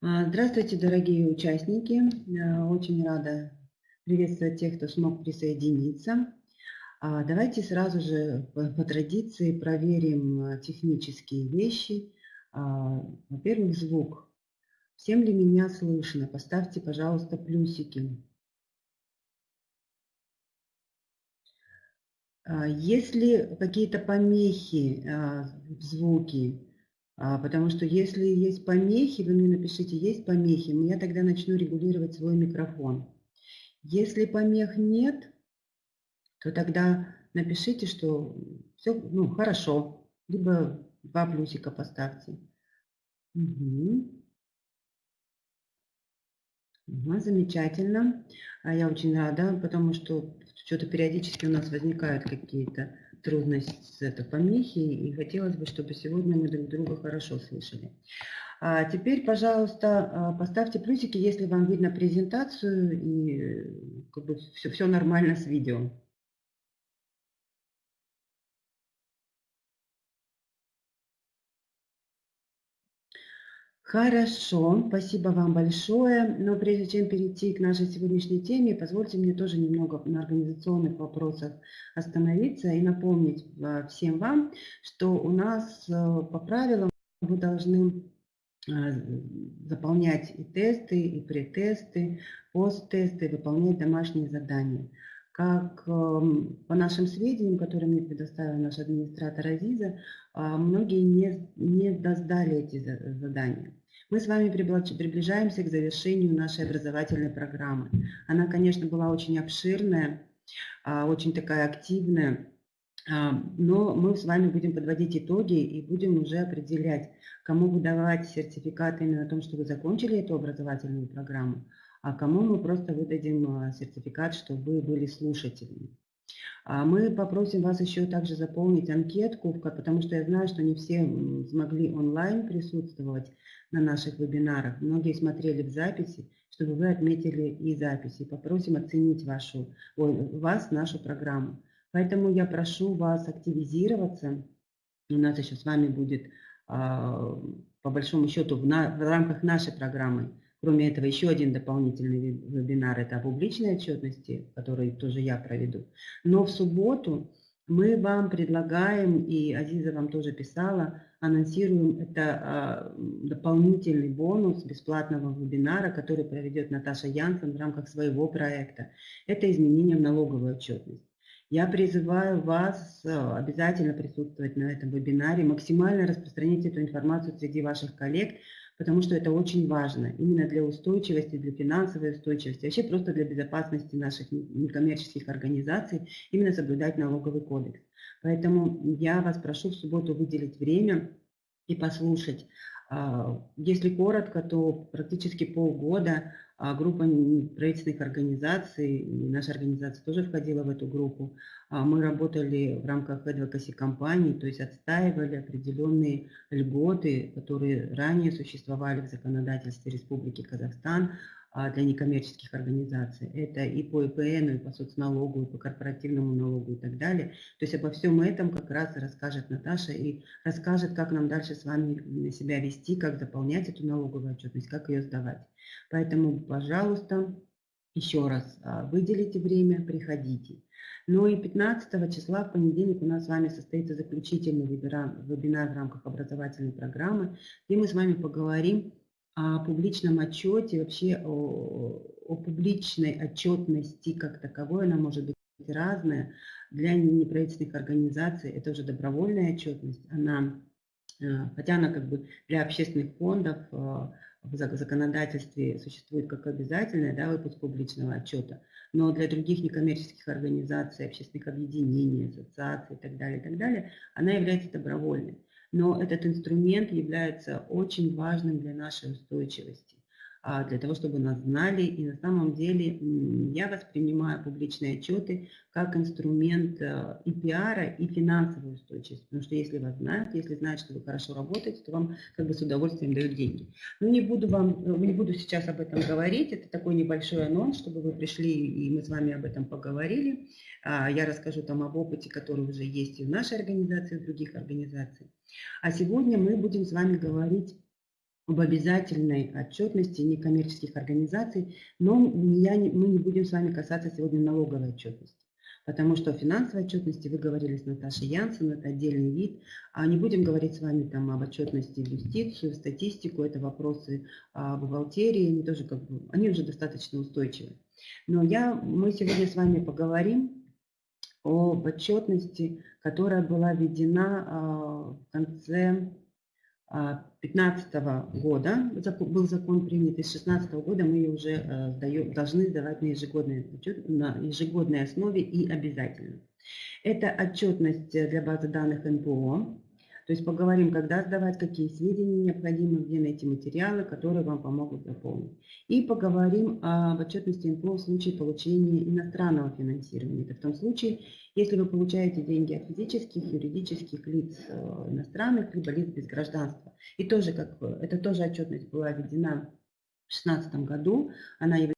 А, здравствуйте, дорогие участники. Очень рада приветствовать тех, кто смог присоединиться. А, давайте сразу же по традиции проверим а, технические вещи. Во-первых, звук. Всем ли меня слышно? Поставьте, пожалуйста, плюсики. Если какие-то помехи в звуке, потому что если есть помехи, вы мне напишите, есть помехи, я тогда начну регулировать свой микрофон. Если помех нет, то тогда напишите, что все ну, хорошо, либо два плюсика поставьте. Угу. Угу, замечательно. А я очень рада, потому что что-то периодически у нас возникают какие-то трудности, это помехи, и хотелось бы, чтобы сегодня мы друг друга хорошо слышали. А теперь, пожалуйста, а, поставьте плюсики, если вам видно презентацию и как бы все, все нормально с видео. Хорошо, спасибо вам большое. Но прежде чем перейти к нашей сегодняшней теме, позвольте мне тоже немного на организационных вопросах остановиться и напомнить а, всем вам, что у нас а, по правилам вы должны а, заполнять и тесты, и претесты, посттесты, выполнять домашние задания. Как по нашим сведениям, которые мне предоставил наш администратор Азиза, многие не, не сдали эти задания. Мы с вами приближаемся к завершению нашей образовательной программы. Она, конечно, была очень обширная, а, очень такая активная, а, но мы с вами будем подводить итоги и будем уже определять, кому выдавать сертификат именно о том, что вы закончили эту образовательную программу, а кому мы просто выдадим а, сертификат, что вы были слушателями. Мы попросим вас еще также заполнить анкетку, потому что я знаю, что не все смогли онлайн присутствовать на наших вебинарах. Многие смотрели в записи, чтобы вы отметили и записи. Попросим оценить вашу, ой, вас, нашу программу. Поэтому я прошу вас активизироваться. У нас еще с вами будет, а, по большому счету, в, в рамках нашей программы, кроме этого, еще один дополнительный вебинар. Это о публичной отчетности, который тоже я проведу. Но в субботу мы вам предлагаем, и Азиза вам тоже писала, анонсируем это а, дополнительный бонус бесплатного вебинара, который проведет Наташа Янсен в рамках своего проекта. Это изменение в налоговую отчетность. Я призываю вас а, обязательно присутствовать на этом вебинаре, максимально распространить эту информацию среди ваших коллег, потому что это очень важно именно для устойчивости, для финансовой устойчивости, вообще просто для безопасности наших некоммерческих организаций, именно соблюдать налоговый кодекс. Поэтому я вас прошу в субботу выделить время и послушать. А, если коротко, то практически полгода а, группа правительственных организаций, наша организация тоже входила в эту группу, а, мы работали в рамках advocacy компаний, то есть отстаивали определенные льготы, которые ранее существовали в законодательстве Республики Казахстан, для некоммерческих организаций. Это и по ИПН, и по соцналогу, и по корпоративному налогу и так далее. То есть обо всем этом как раз и расскажет Наташа и расскажет, как нам дальше с вами себя вести, как заполнять эту налоговую отчетность, как ее сдавать. Поэтому, пожалуйста, еще раз а, выделите время, приходите. Ну и 15 числа в понедельник у нас с вами состоится заключительный вебинар, вебинар в рамках образовательной программы, где мы с вами поговорим о публичном отчете, вообще о, о публичной отчетности как таковой, она может быть разная. Для неправительственных организаций это уже добровольная отчетность, она, э, хотя она как бы для общественных фондов э, в законодательстве существует как обязательная да, выпуск публичного отчета, но для других некоммерческих организаций, общественных объединений, ассоциаций и так далее, и так далее, она является добровольной но этот инструмент является очень важным для нашей устойчивости, для того, чтобы нас знали. И на самом деле я воспринимаю публичные отчеты как инструмент э, и пиара, и финансовой устойчивости. Потому что если вас знают, если знают, что вы хорошо работаете, то вам как бы с удовольствием дают деньги. Но не буду, вам, э, не буду сейчас об этом говорить. Это такой небольшой анонс, чтобы вы пришли и мы с вами об этом поговорили. А, я расскажу там об опыте, который уже есть и в нашей организации, и в других организациях. А сегодня мы будем с вами говорить об обязательной отчетности некоммерческих организаций, но я мы не будем с вами касаться сегодня налоговой отчетности. Потому что о финансовой отчетности вы говорили с Наташей Янсен, это отдельный вид. А не будем говорить с вами там об отчетности в юстицию, статистику, это вопросы о бухгалтерии, они тоже как бы, они уже достаточно устойчивы. Но я, мы сегодня с вами поговорим об отчетности, которая была введена а, в конце 2015 года был закон принят, и с 2016 года мы ее уже э, сдаем, должны сдавать на ежегодной, на ежегодной основе и обязательно. Это отчетность для базы данных НПО, то есть поговорим, когда сдавать, какие сведения необходимы, где найти материалы, которые вам помогут заполнить. И поговорим об отчетности НПО в случае получения иностранного финансирования. Это в том случае, если вы получаете деньги от физических, юридических лиц э, иностранных, либо лиц без гражданства. И тоже, как это тоже отчетность была введена в 2016 году, она является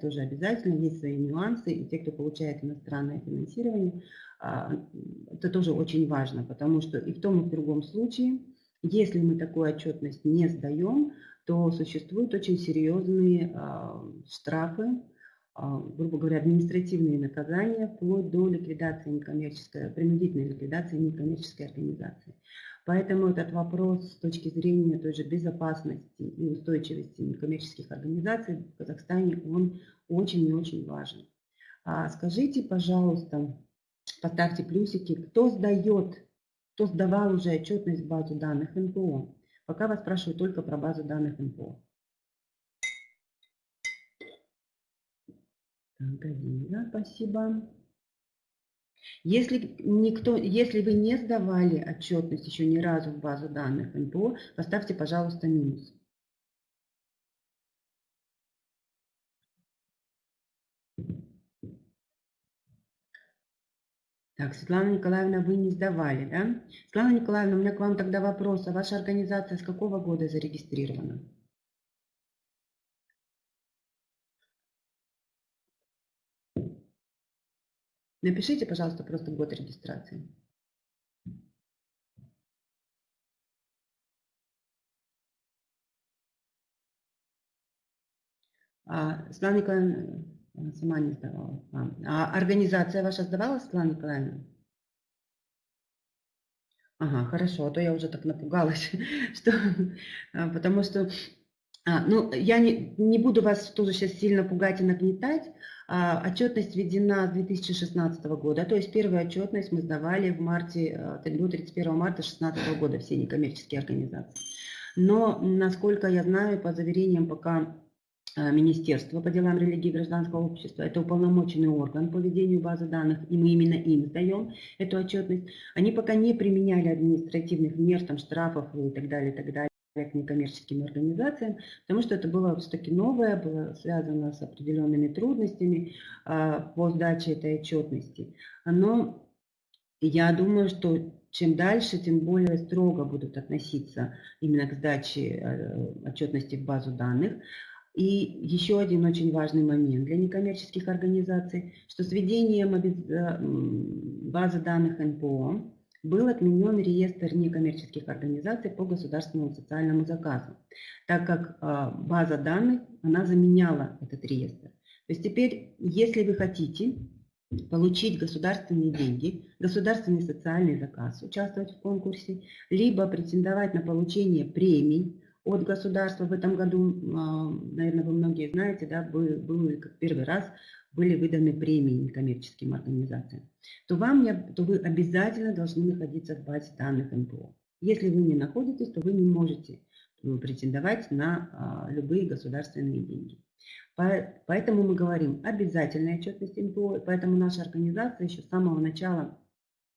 тоже обязательной, есть свои нюансы, и те, кто получает иностранное финансирование, а, это тоже очень важно, потому что и в том, и в другом случае, если мы такую отчетность не сдаем, то существуют очень серьезные а, штрафы, а, грубо говоря, административные наказания, вплоть до ликвидации некоммерческой, принудительной ликвидации некоммерческой организации. Поэтому этот вопрос с точки зрения той же безопасности и устойчивости некоммерческих организаций в Казахстане, он очень и очень важен. А скажите, пожалуйста, поставьте плюсики, кто сдает, кто сдавал уже отчетность в базу данных НПО. Пока вас спрашиваю только про базу данных НПО. Так, Адина, спасибо. Если, никто, если вы не сдавали отчетность еще ни разу в базу данных НПО, поставьте, пожалуйста, минус. Так, Светлана Николаевна, вы не сдавали, да? Светлана Николаевна, у меня к вам тогда вопрос. А ваша организация с какого года зарегистрирована? Напишите, пожалуйста, просто год регистрации. А, Светлана Николаевна э, сама не сдавала. А, а организация ваша сдавала, Светлана Николаевна? Ага, хорошо, а то я уже так напугалась, что, а, потому что, ну, я не, не буду вас тоже сейчас сильно пугать и нагнетать, а, отчетность введена с 2016 года, то есть первую отчетность мы сдавали в марте, до э, 31 марта 2016 года, все некоммерческие организации. Но, насколько я знаю, по заверениям пока Министерства по делам религии и гражданского общества, это уполномоченный орган по ведению базы данных, и мы именно им сдаем эту отчетность, они пока не применяли административных мер, там, штрафов и так далее, и так далее некоммерческим организациям, потому что это было все-таки новое, было связано с определенными трудностями а, по сдаче этой отчетности. Но я думаю, что чем дальше, тем более строго будут относиться именно к сдаче э, отчетности в базу данных. И еще один очень важный момент для некоммерческих организаций, что с введением э, базы данных НПО был отменен реестр некоммерческих организаций по государственному социальному заказу, так как а, база данных, она заменяла этот реестр. То есть теперь, если вы хотите получить государственные деньги, государственный социальный заказ, участвовать в конкурсе, либо претендовать на получение премий от государства. В этом году, а, наверное, вы многие знаете, да, был, был первый раз были выданы премии некоммерческим организациям, то, вам, то вы обязательно должны находиться в базе данных НПО. Если вы не находитесь, то вы не можете ну, претендовать на а, любые государственные деньги. Поэтому мы говорим обязательная отчетность НПО, поэтому наша организация еще с самого начала,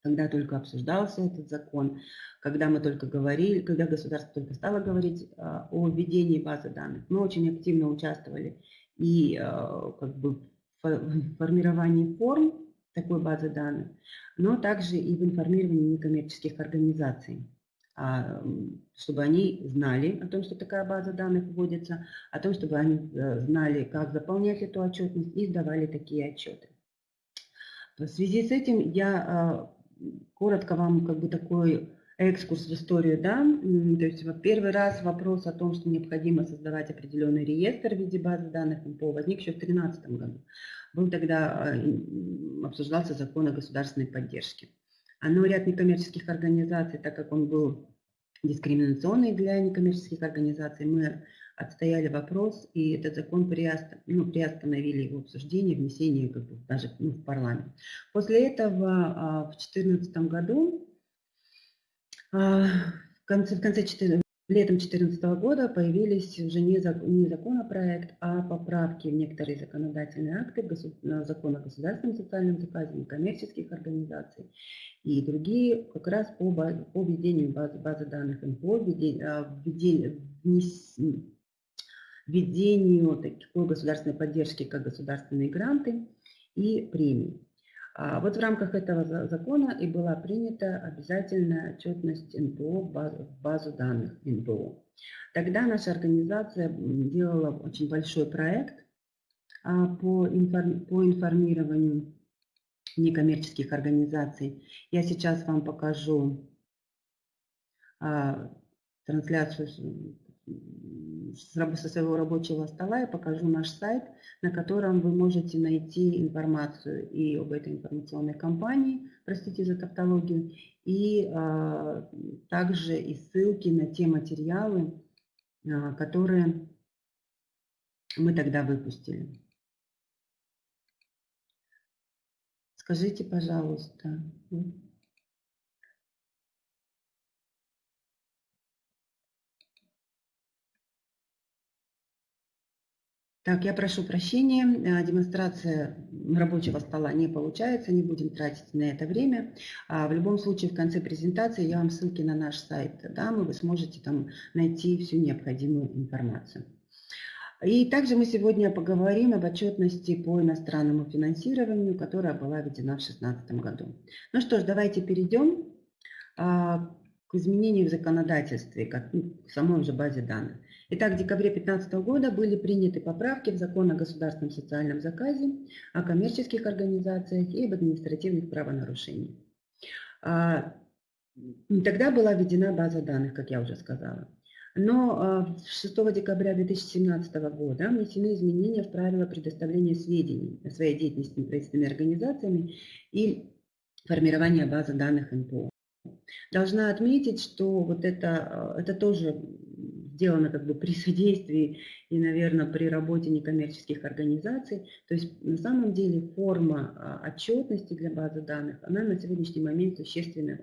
когда только обсуждался этот закон, когда мы только говорили, когда государство только стало говорить а, о введении базы данных, мы очень активно участвовали и а, как бы формировании форм такой базы данных, но также и в информировании некоммерческих организаций, а, чтобы они знали о том, что такая база данных вводится, о том, чтобы они э, знали, как заполнять эту отчетность и сдавали такие отчеты. В связи с этим я а, коротко вам как бы такой экскурс в историю, да, то есть вот первый раз вопрос о том, что необходимо создавать определенный реестр в виде базы данных МПО возник еще в 2013 году. Был тогда, э, обсуждался закон о государственной поддержке. А но ряд некоммерческих организаций, так как он был дискриминационный для некоммерческих организаций, мы отстояли вопрос, и этот закон приост... ну, приостановили его обсуждение, внесение как бы, даже ну, в парламент. После этого а, в 2014 году, в конце, в конце 14, летом 2014 года появились уже не, не законопроект, а поправки в некоторые законодательные акты закона о государственном социальном заказе, некоммерческих организаций и другие как раз по, по введению базы, базы данных НПО, введению, введению, введению такой государственной поддержки, как государственные гранты и премии. А вот в рамках этого закона и была принята обязательная отчетность НПО в базу, в базу данных НПО. Тогда наша организация делала очень большой проект а, по, по информированию некоммерческих организаций. Я сейчас вам покажу а, трансляцию со своего рабочего стола я покажу наш сайт, на котором вы можете найти информацию и об этой информационной кампании, простите за тавтологию, и а, также и ссылки на те материалы, а, которые мы тогда выпустили. Скажите, пожалуйста. Так, я прошу прощения, э, демонстрация рабочего стола не получается, не будем тратить на это время. А в любом случае в конце презентации я вам ссылки на наш сайт дам, и вы сможете там найти всю необходимую информацию. И также мы сегодня поговорим об отчетности по иностранному финансированию, которая была введена в 2016 году. Ну что ж, давайте перейдем а, к изменению в законодательстве, как, ну, к самой уже базе данных. Итак, в декабре 2015 года были приняты поправки в закон о государственном социальном заказе, о коммерческих организациях и об административных правонарушениях. А, тогда была введена база данных, как я уже сказала. Но 6 а, декабря 2017 года внесены изменения в правила предоставления сведений о своей деятельности неправительственными организациями и формирования базы данных НПО. Должна отметить, что вот это, а, это тоже сделано как бы при содействии и, наверное, при работе некоммерческих организаций. То есть на самом деле форма а, отчетности для базы данных, она на сегодняшний момент существенно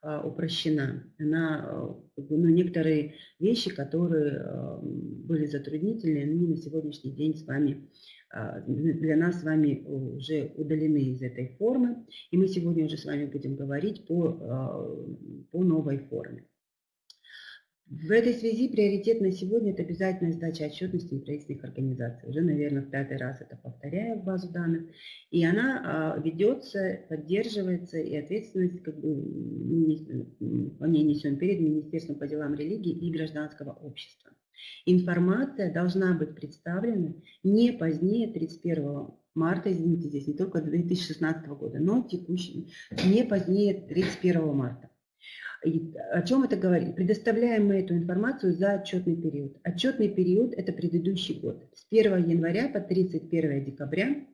а, упрощена. Она, а, ну, некоторые вещи, которые были затруднительны, они на сегодняшний день с вами для нас с вами уже удалены из этой формы, и мы сегодня уже с вами будем говорить по, по новой форме. В этой связи приоритет на сегодня – это обязательная сдача отчетности неправительственных организаций. Уже, наверное, в пятый раз это повторяю в базу данных. И она а, ведется, поддерживается, и ответственность как бы, по ней несем перед Министерством по делам религии и гражданского общества. Информация должна быть представлена не позднее 31 марта, извините, здесь не только 2016 года, но текущий, не позднее 31 марта. И о чем это говорит? Предоставляем мы эту информацию за отчетный период. Отчетный период – это предыдущий год. С 1 января по 31 декабря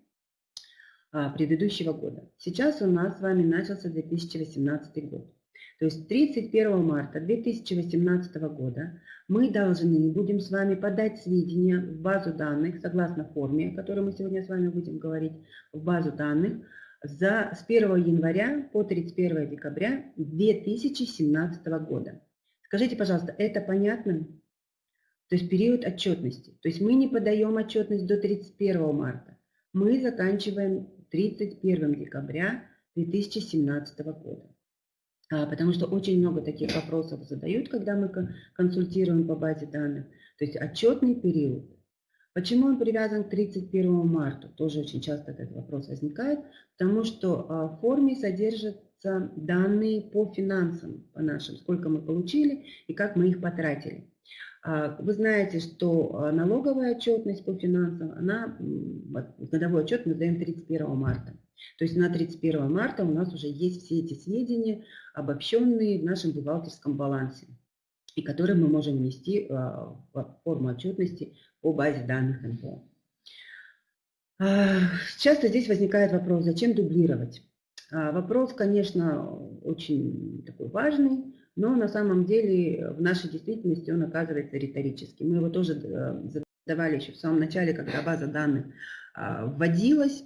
а, предыдущего года. Сейчас у нас с вами начался 2018 год. То есть 31 марта 2018 года мы должны будем с вами подать сведения в базу данных, согласно форме, о которой мы сегодня с вами будем говорить, в базу данных, за, с 1 января по 31 декабря 2017 года. Скажите, пожалуйста, это понятно? То есть период отчетности. То есть мы не подаем отчетность до 31 марта. Мы заканчиваем 31 декабря 2017 года. А, потому что очень много таких вопросов задают, когда мы консультируем по базе данных. То есть отчетный период Почему он привязан к 31 марта? Тоже очень часто этот вопрос возникает, потому что а, в форме содержатся данные по финансам, по нашим, сколько мы получили и как мы их потратили. А, вы знаете, что а, налоговая отчетность по финансам, она, годовой отчет мы даем 31 марта. То есть на 31 марта у нас уже есть все эти сведения, обобщенные в нашем бухгалтерском балансе, и которые мы можем внести а, в форму отчетности по базе данных НПО. А, часто здесь возникает вопрос, зачем дублировать? А, вопрос, конечно, очень такой важный, но на самом деле в нашей действительности он оказывается риторическим. Мы его тоже э, задавали еще в самом начале, когда база данных вводилась,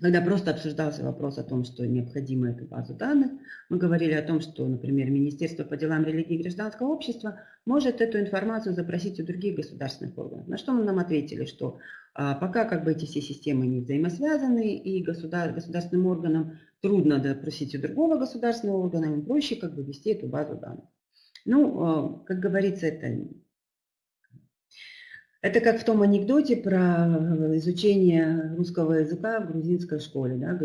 когда просто обсуждался вопрос о том, что необходима эта база данных, мы говорили о том, что, например, Министерство по делам религии и гражданского общества может эту информацию запросить у других государственных органов. На что мы нам ответили, что а, пока как бы эти все системы не взаимосвязаны, и государ, государственным органам трудно допросить у другого государственного органа, им проще как бы вести эту базу данных. Ну, а, как говорится, это это как в том анекдоте про э, изучение русского языка в грузинской школе. Да?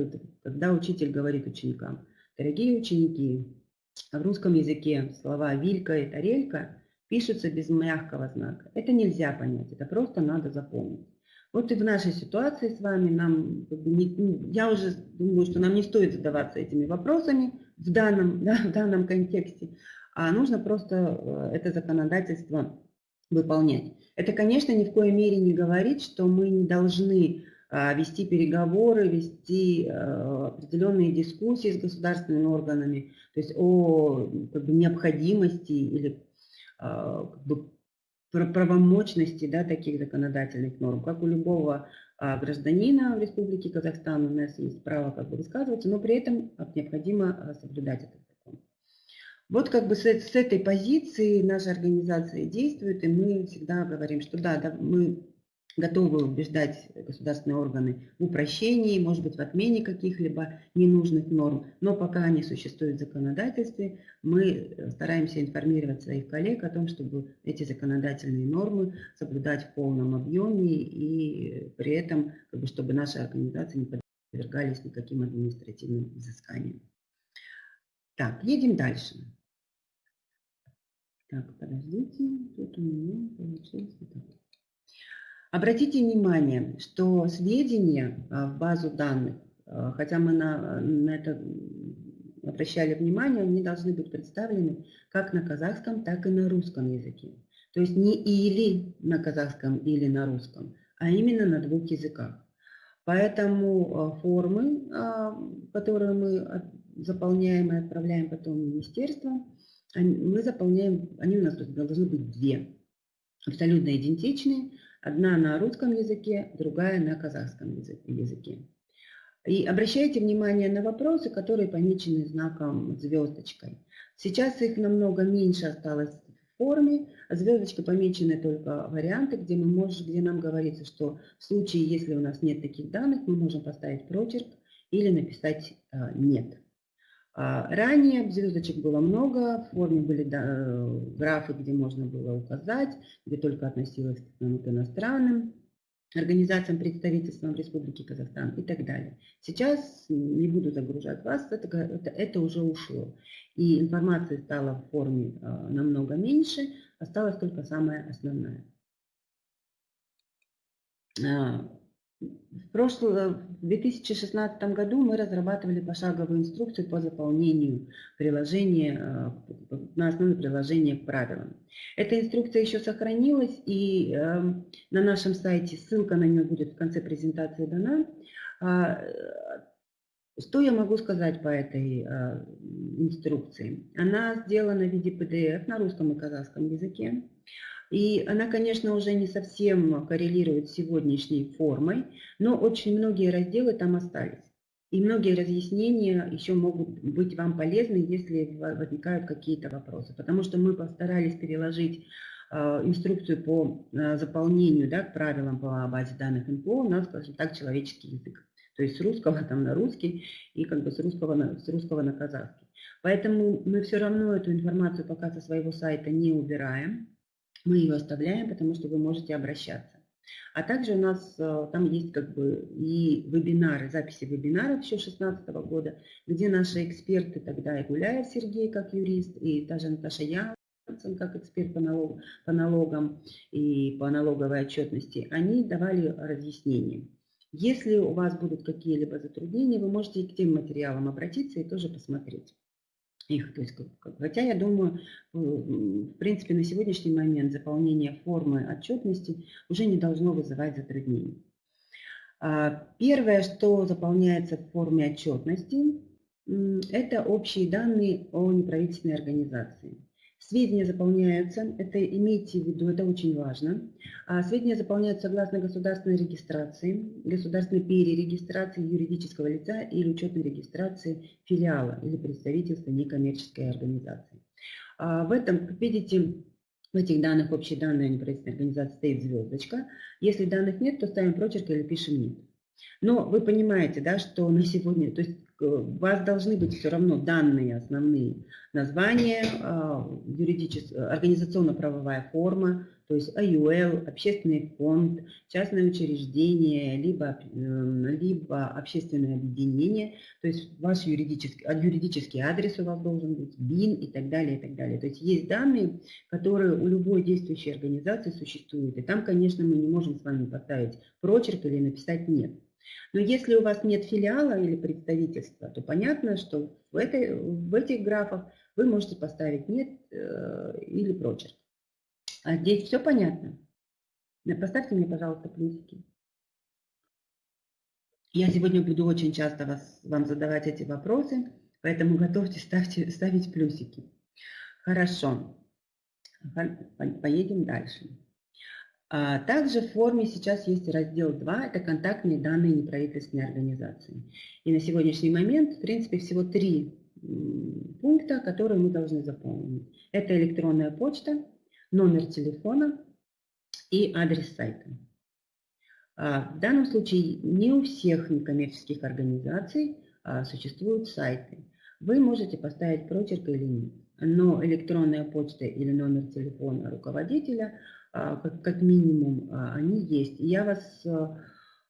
Когда учитель говорит ученикам, дорогие ученики, в русском языке слова «вилька» и «тарелька» пишутся без мягкого знака. Это нельзя понять, это просто надо запомнить. Вот и в нашей ситуации с вами нам, я уже думаю, что нам не стоит задаваться этими вопросами в данном, да, в данном контексте, а нужно просто э, это законодательство выполнять. Это, конечно, ни в коей мере не говорит, что мы не должны а, вести переговоры, вести а, определенные дискуссии с государственными органами, то есть о как бы, необходимости или а, как бы, правомочности да, таких законодательных норм. Как у любого гражданина в Республике Казахстан у нас есть право как бы высказываться, но при этом необходимо соблюдать это. Вот как бы с, с этой позиции наша организация действует, и мы всегда говорим, что да, да мы готовы убеждать государственные органы в упрощении, может быть, в отмене каких-либо ненужных норм, но пока они существуют в законодательстве, мы э, стараемся информировать своих коллег о том, чтобы эти законодательные нормы соблюдать в полном объеме и при этом, как бы, чтобы наши организации не подвергались никаким административным изысканиям. Так, едем дальше. Так, подождите, тут у меня так. Обратите внимание, что сведения а, в базу данных, а, хотя мы на, на это обращали внимание, они должны быть представлены как на казахском, так и на русском языке. То есть не или на казахском, или на русском, а именно на двух языках. Поэтому а, формы, которые мы заполняем и отправляем потом в министерство, мы заполняем, они у нас должны быть две, абсолютно идентичные. Одна на русском языке, другая на казахском языке. И обращайте внимание на вопросы, которые помечены знаком звездочкой. Сейчас их намного меньше осталось в форме. Звездочка помечены только варианты, где, мы можем, где нам говорится, что в случае, если у нас нет таких данных, мы можем поставить прочерк или написать э, «нет». А, ранее звездочек было много, в форме были э, графы, где можно было указать, где только относилось к иностранным организациям, представительствам Республики Казахстан и так далее. Сейчас не буду загружать вас, это, это, это уже ушло. И информации стало в форме а, намного меньше, осталась только самая основная. В, прошлом, в 2016 году мы разрабатывали пошаговую инструкцию по заполнению приложения, э, на основе приложения к правилам. Эта инструкция еще сохранилась, и э, на нашем сайте ссылка на нее будет в конце презентации дана. А, что я могу сказать по этой э, инструкции? Она сделана в виде PDF на русском и казахском языке. И она, конечно, уже не совсем коррелирует с сегодняшней формой, но очень многие разделы там остались. И многие разъяснения еще могут быть вам полезны, если возникают какие-то вопросы. Потому что мы постарались переложить э, инструкцию по э, заполнению да, к правилам по базе данных НПО на, скажем так, человеческий язык. То есть с русского там на русский и как бы с русского на, с русского на казахский. Поэтому мы все равно эту информацию пока со своего сайта не убираем мы ее оставляем, потому что вы можете обращаться. А также у нас э, там есть как бы и вебинары, записи вебинаров еще 2016 года, где наши эксперты, тогда и Гуляев Сергей как юрист, и даже Наташа Янсен как эксперт по, налог, по налогам и по налоговой отчетности, они давали разъяснения. Если у вас будут какие-либо затруднения, вы можете и к тем материалам обратиться и тоже посмотреть их. То есть, хотя я думаю, э, в принципе, на сегодняшний момент заполнение формы отчетности уже не должно вызывать затруднений. А, первое, что заполняется в форме отчетности, это общие данные о неправительственной организации. Сведения заполняются, это имейте в виду, это очень важно. А сведения заполняются согласно государственной регистрации, государственной перерегистрации юридического лица или учетной регистрации филиала или представительства некоммерческой организации. А в этом, как видите, в этих данных общие данные неправительственной организации стоит звездочка. Если данных нет, то ставим прочерк или пишем нет. Но вы понимаете, да, что на сегодня, то есть у вас должны быть все равно данные основные названия, а, организационно-правовая форма, то есть АЮЛ, общественный фонд, частное учреждение, либо, либо общественное объединение, то есть ваш юридический, юридический адрес у вас должен быть, БИН и так далее, и так далее. То есть есть данные, которые у любой действующей организации существуют, и там, конечно, мы не можем с вами поставить прочерк или написать «нет». Но если у вас нет филиала или представительства, то понятно, что в, этой, в этих графах вы можете поставить «нет» э, или прочерк. А здесь все понятно? Поставьте мне, пожалуйста, плюсики. Я сегодня буду очень часто вас, вам задавать эти вопросы, поэтому готовьте ставьте, ставить плюсики. Хорошо. Поедем дальше. А также в форме сейчас есть раздел 2, это контактные данные неправительственной организации. И на сегодняшний момент, в принципе, всего три пункта, которые мы должны заполнить. Это электронная почта, номер телефона и адрес сайта. А в данном случае не у всех некоммерческих организаций а, существуют сайты. Вы можете поставить прочерк или нет. Но электронная почта или номер телефона руководителя – как, как минимум, а, они есть. я вас а,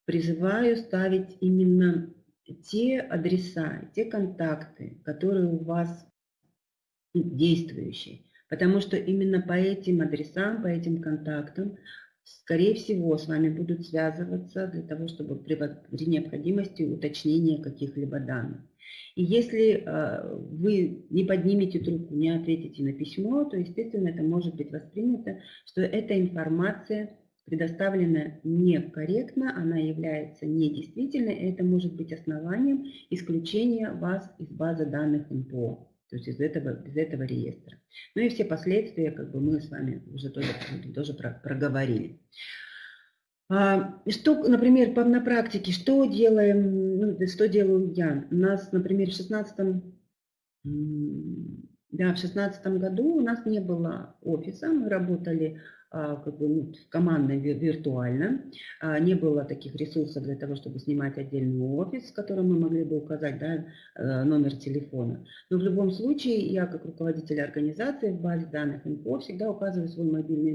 призываю ставить именно те адреса, те контакты, которые у вас действующие. Потому что именно по этим адресам, по этим контактам, скорее всего, с вами будут связываться для того, чтобы при необходимости уточнения каких-либо данных. И если э, вы не поднимете трубку, не ответите на письмо, то, естественно, это может быть воспринято, что эта информация предоставлена некорректно, она является недействительной, и это может быть основанием исключения вас из базы данных НПО, то есть из этого, из этого реестра. Ну и все последствия как бы мы с вами уже тоже, тоже проговорили. А, что, например, на практике, что делаем, ну, что делаю я? У нас, например, в 16 да, в шестнадцатом году у нас не было офиса, мы работали как бы, ну, командно, виртуально. А, не было таких ресурсов для того, чтобы снимать отдельный офис, в котором мы могли бы указать да, э, номер телефона. Но в любом случае, я как руководитель организации в базе данных инфо всегда указываю свой мобильный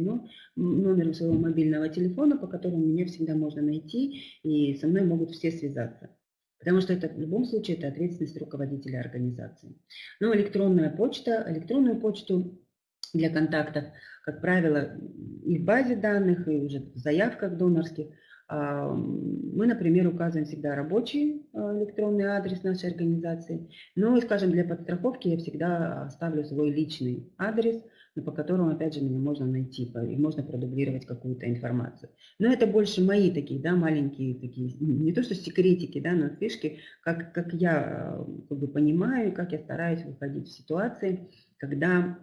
номер своего мобильного телефона, по которому меня всегда можно найти, и со мной могут все связаться. Потому что это в любом случае это ответственность руководителя организации. Но электронная почта, электронную почту для контактов, как правило, и в базе данных, и уже в заявках донорских. А, мы, например, указываем всегда рабочий а, электронный адрес нашей организации. Ну скажем, для подстраховки я всегда ставлю свой личный адрес, по которому, опять же, меня можно найти, и можно продублировать какую-то информацию. Но это больше мои такие, да, маленькие такие, не то что секретики, да, но фишки, как, как я как бы, понимаю, как я стараюсь выходить в ситуации, когда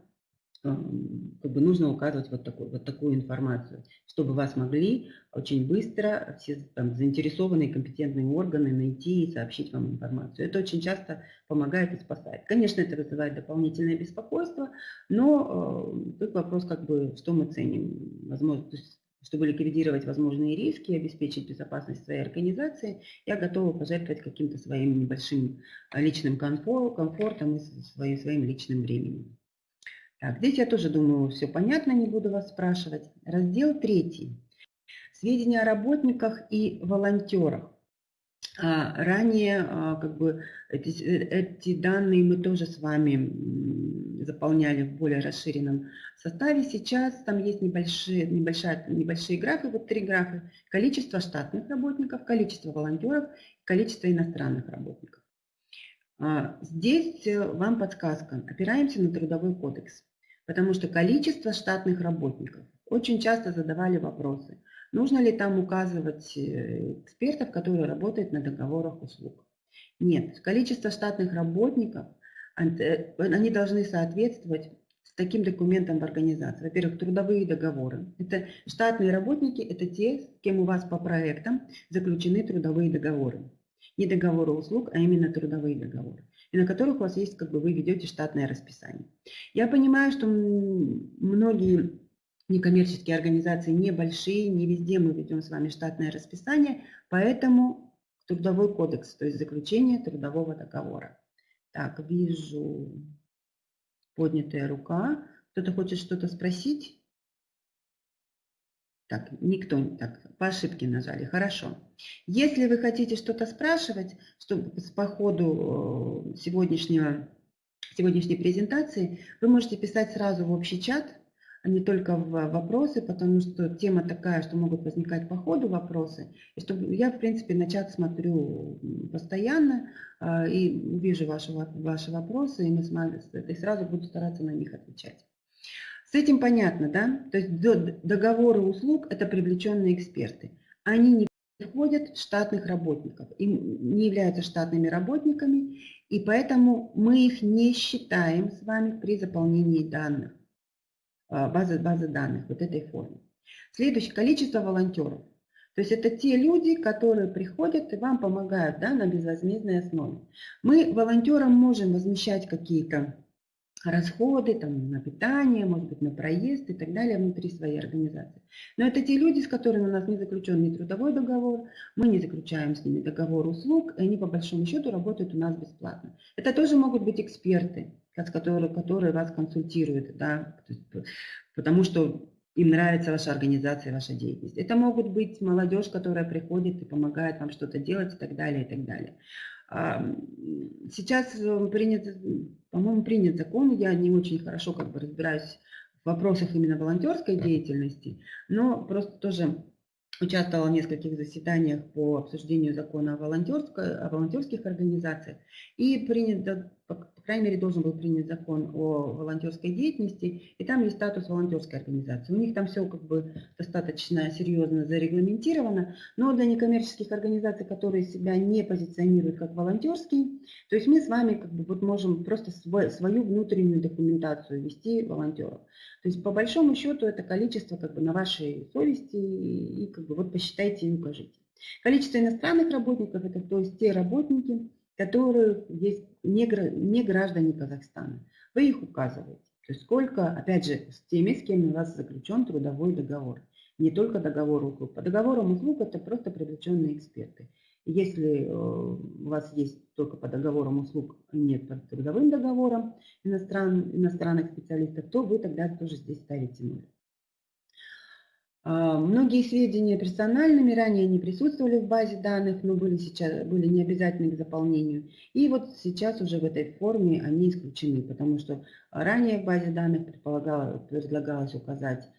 как бы нужно указывать вот такую, вот такую информацию, чтобы вас могли очень быстро все там, заинтересованные компетентные органы найти и сообщить вам информацию. Это очень часто помогает и спасает. Конечно, это вызывает дополнительное беспокойство, но э, тут вопрос, как бы, что мы ценим. Возможно, чтобы ликвидировать возможные риски обеспечить безопасность своей организации, я готова пожертвовать каким-то своим небольшим личным комфортом и своим, своим личным временем. Так, здесь я тоже думаю, все понятно, не буду вас спрашивать. Раздел третий. Сведения о работниках и волонтерах. а, ранее а, как бы эти, эти данные мы тоже с вами заполняли в более расширенном составе. Сейчас там есть небольшие, небольшая, небольшие графы, вот три графа. Количество штатных работников, количество волонтеров, количество иностранных работников. А, здесь э, вам подсказка. Опираемся на трудовой кодекс, потому что количество штатных работников. Очень часто задавали вопросы. Нужно ли там указывать э, экспертов, которые работают на договорах услуг? Нет. Количество штатных работников, э, они должны соответствовать с таким документом в организации. Во-первых, трудовые договоры. Это штатные работники, это те, с кем у вас по проектам заключены трудовые договоры. Не договоры услуг, а именно трудовые договоры. И на которых у вас есть, как бы вы ведете штатное расписание. Я понимаю, что многие некоммерческие организации небольшие, не везде мы ведем с вами штатное расписание, поэтому трудовой кодекс, то есть заключение трудового договора. Так, вижу поднятая рука. Кто-то хочет что-то спросить? Так, никто так, по ошибке нажали, хорошо. Если вы хотите что-то спрашивать, чтобы по ходу э, сегодняшнего, сегодняшней презентации, вы можете писать сразу в общий чат, а не только в вопросы, потому что тема такая, что могут возникать по ходу вопросы. И чтобы я, в принципе, на чат смотрю постоянно э, и вижу ваши, ваши вопросы, и, мы и сразу буду стараться на них отвечать. С этим понятно, да? То есть договоры услуг – это привлеченные эксперты. Они не входят в штатных работников, и не являются штатными работниками, и поэтому мы их не считаем с вами при заполнении данных. А, базы, базы данных, вот этой формы. Следующее, количество волонтеров. То есть это те люди, которые приходят и вам помогают да, на безвозмездной основе. Мы волонтерам можем возмещать какие-то расходы там, на питание, может быть, на проезд и так далее внутри своей организации. Но это те люди, с которыми у нас не заключен ни трудовой договор, мы не заключаем с ними договор услуг, и они по большому счету работают у нас бесплатно. Это тоже могут быть эксперты, которые, которые вас консультируют, да, потому что им нравится ваша организация, ваша деятельность. Это могут быть молодежь, которая приходит и помогает вам что-то делать и так далее, и так далее. Сейчас э, принят, по-моему, принят закон, я не очень хорошо как бы разбираюсь в вопросах именно волонтерской деятельности, но просто тоже участвовала в нескольких заседаниях по обсуждению закона о, о волонтерских организациях. И принято крайней мере, должен был принять закон о волонтерской деятельности, и там есть статус волонтерской организации. У них там все как бы достаточно серьезно зарегламентировано, но для некоммерческих организаций, которые себя не позиционируют как волонтерские, то есть мы с вами как бы вот можем просто свою внутреннюю документацию вести волонтеров. То есть по большому счету это количество как бы на вашей совести и как бы вот посчитайте и укажите. Количество иностранных работников – это то есть те работники, которые есть не, не граждане Казахстана. Вы их указываете. То есть сколько, опять же, с теми, с кем у вас заключен трудовой договор. Не только договор услуг. По договорам услуг это просто привлеченные эксперты. Если э, у вас есть только по договорам услуг, а нет по трудовым договорам иностран, иностранных специалистов, то вы тогда тоже здесь ставите ноль. А, многие сведения персональными ранее не присутствовали в базе данных, но были, сейчас, были необязательны к заполнению. И вот сейчас уже в этой форме они исключены, потому что ранее в базе данных предлагалось указать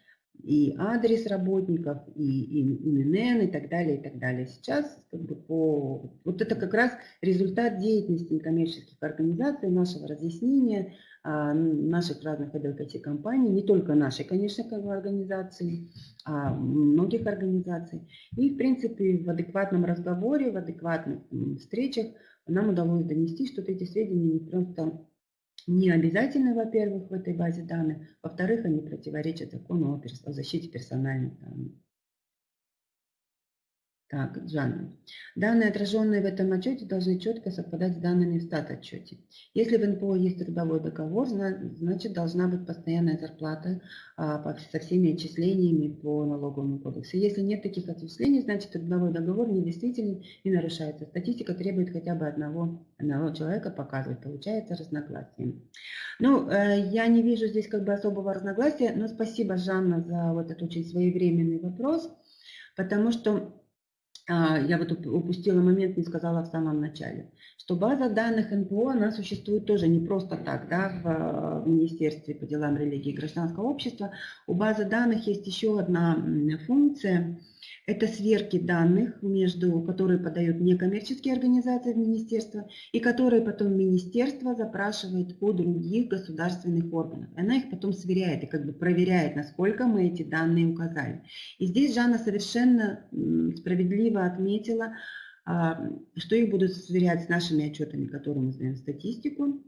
и адрес работников, и, ИНН, и так далее, и так далее. Сейчас как бы по... вот это как раз результат деятельности некоммерческих организаций, нашего разъяснения, наших разных advocacy компаний, не только нашей, конечно, как организации, а многих организаций. И, в принципе, в адекватном разговоре, в адекватных встречах нам удалось донести, что эти сведения не просто не обязательны, во-первых, в этой базе данных, во-вторых, они противоречат закону о защите персональных данных. Так, Джанна. Данные, отраженные в этом отчете, должны четко совпадать с данными в стат-отчете. Если в НПО есть трудовой договор, значит должна быть постоянная зарплата а, со всеми отчислениями по налоговому кодексу. Если нет таких отчислений, значит трудовой договор недействителен и нарушается. Статистика требует хотя бы одного, одного человека показывать. Получается разногласие. Ну, э, я не вижу здесь как бы особого разногласия, но спасибо, Жанна, за вот этот очень своевременный вопрос, потому что я вот упустила момент, не сказала в самом начале, что база данных НПО, она существует тоже не просто так, да, в Министерстве по делам религии и гражданского общества. У базы данных есть еще одна функция – это сверки данных, между, которые подают некоммерческие организации в министерство и которые потом министерство запрашивает у других государственных органов. Она их потом сверяет и как бы проверяет, насколько мы эти данные указали. И здесь Жанна совершенно справедливо отметила, а, что их будут сверять с нашими отчетами, которые мы знаем статистику,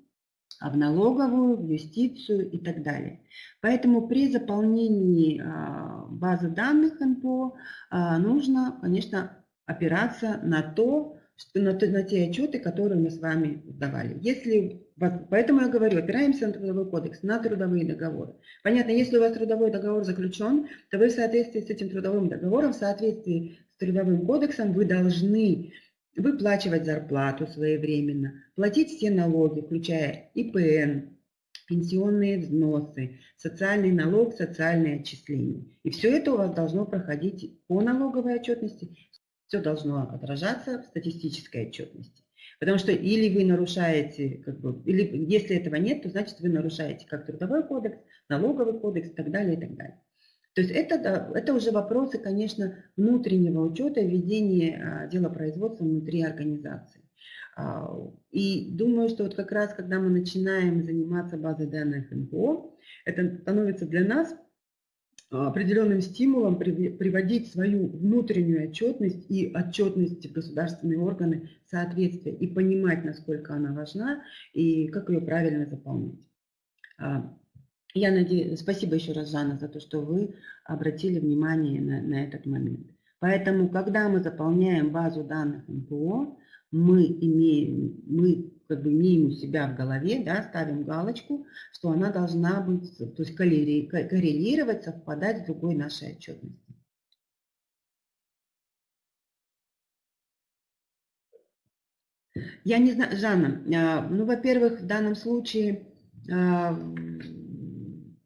а в налоговую, в юстицию и так далее. Поэтому при заполнении а, базы данных НПО а, нужно, конечно, опираться на то, что, на, на те отчеты, которые мы с вами сдавали. Если, поэтому я говорю, опираемся на трудовой кодекс, на трудовые договоры. Понятно, если у вас трудовой договор заключен, то вы в соответствии с этим трудовым договором, в соответствии с трудовым кодексом, вы должны выплачивать зарплату своевременно, платить все налоги, включая ИПН, пенсионные взносы, социальный налог, социальные отчисления. И все это у вас должно проходить по налоговой отчетности, все должно отражаться в статистической отчетности. Потому что или вы нарушаете, как бы, или если этого нет, то значит вы нарушаете как трудовой кодекс, налоговый кодекс и так далее, и так далее. То есть это, это уже вопросы, конечно, внутреннего учета ведения а, дела производства внутри организации. А, и думаю, что вот как раз, когда мы начинаем заниматься базой данных НПО, это становится для нас определенным стимулом приводить свою внутреннюю отчетность и отчетность в государственные органы в соответствие и понимать, насколько она важна и как ее правильно заполнять. Я надеюсь, спасибо еще раз, Жанна, за то, что вы обратили внимание на, на этот момент. Поэтому, когда мы заполняем базу данных МПО, мы имеем, мы как бы имеем у себя в голове, да, ставим галочку, что она должна быть, то есть коррелировать, совпадать с другой нашей отчетностью. Я не знаю, Жанна, а, ну, во-первых, в данном случае а,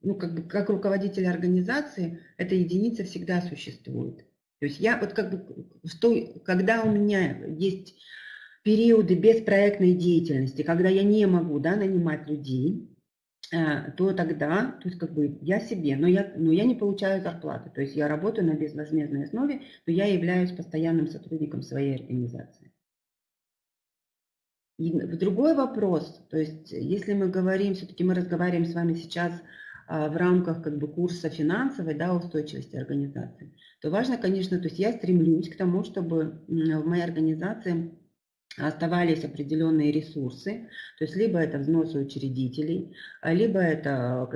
ну, как, как руководитель организации, эта единица всегда существует. То есть я вот как бы, что, когда у меня есть периоды беспроектной деятельности, когда я не могу да, нанимать людей, э, то тогда, то есть как бы я себе, но я, но я не получаю зарплаты, то есть я работаю на безвозмездной основе, но я являюсь постоянным сотрудником своей организации. И другой вопрос, то есть если мы говорим, все-таки мы разговариваем с вами сейчас в рамках как бы курса финансовой да, устойчивости организации, то важно, конечно, то есть я стремлюсь к тому, чтобы в моей организации оставались определенные ресурсы, то есть либо это взносы учредителей, а, либо это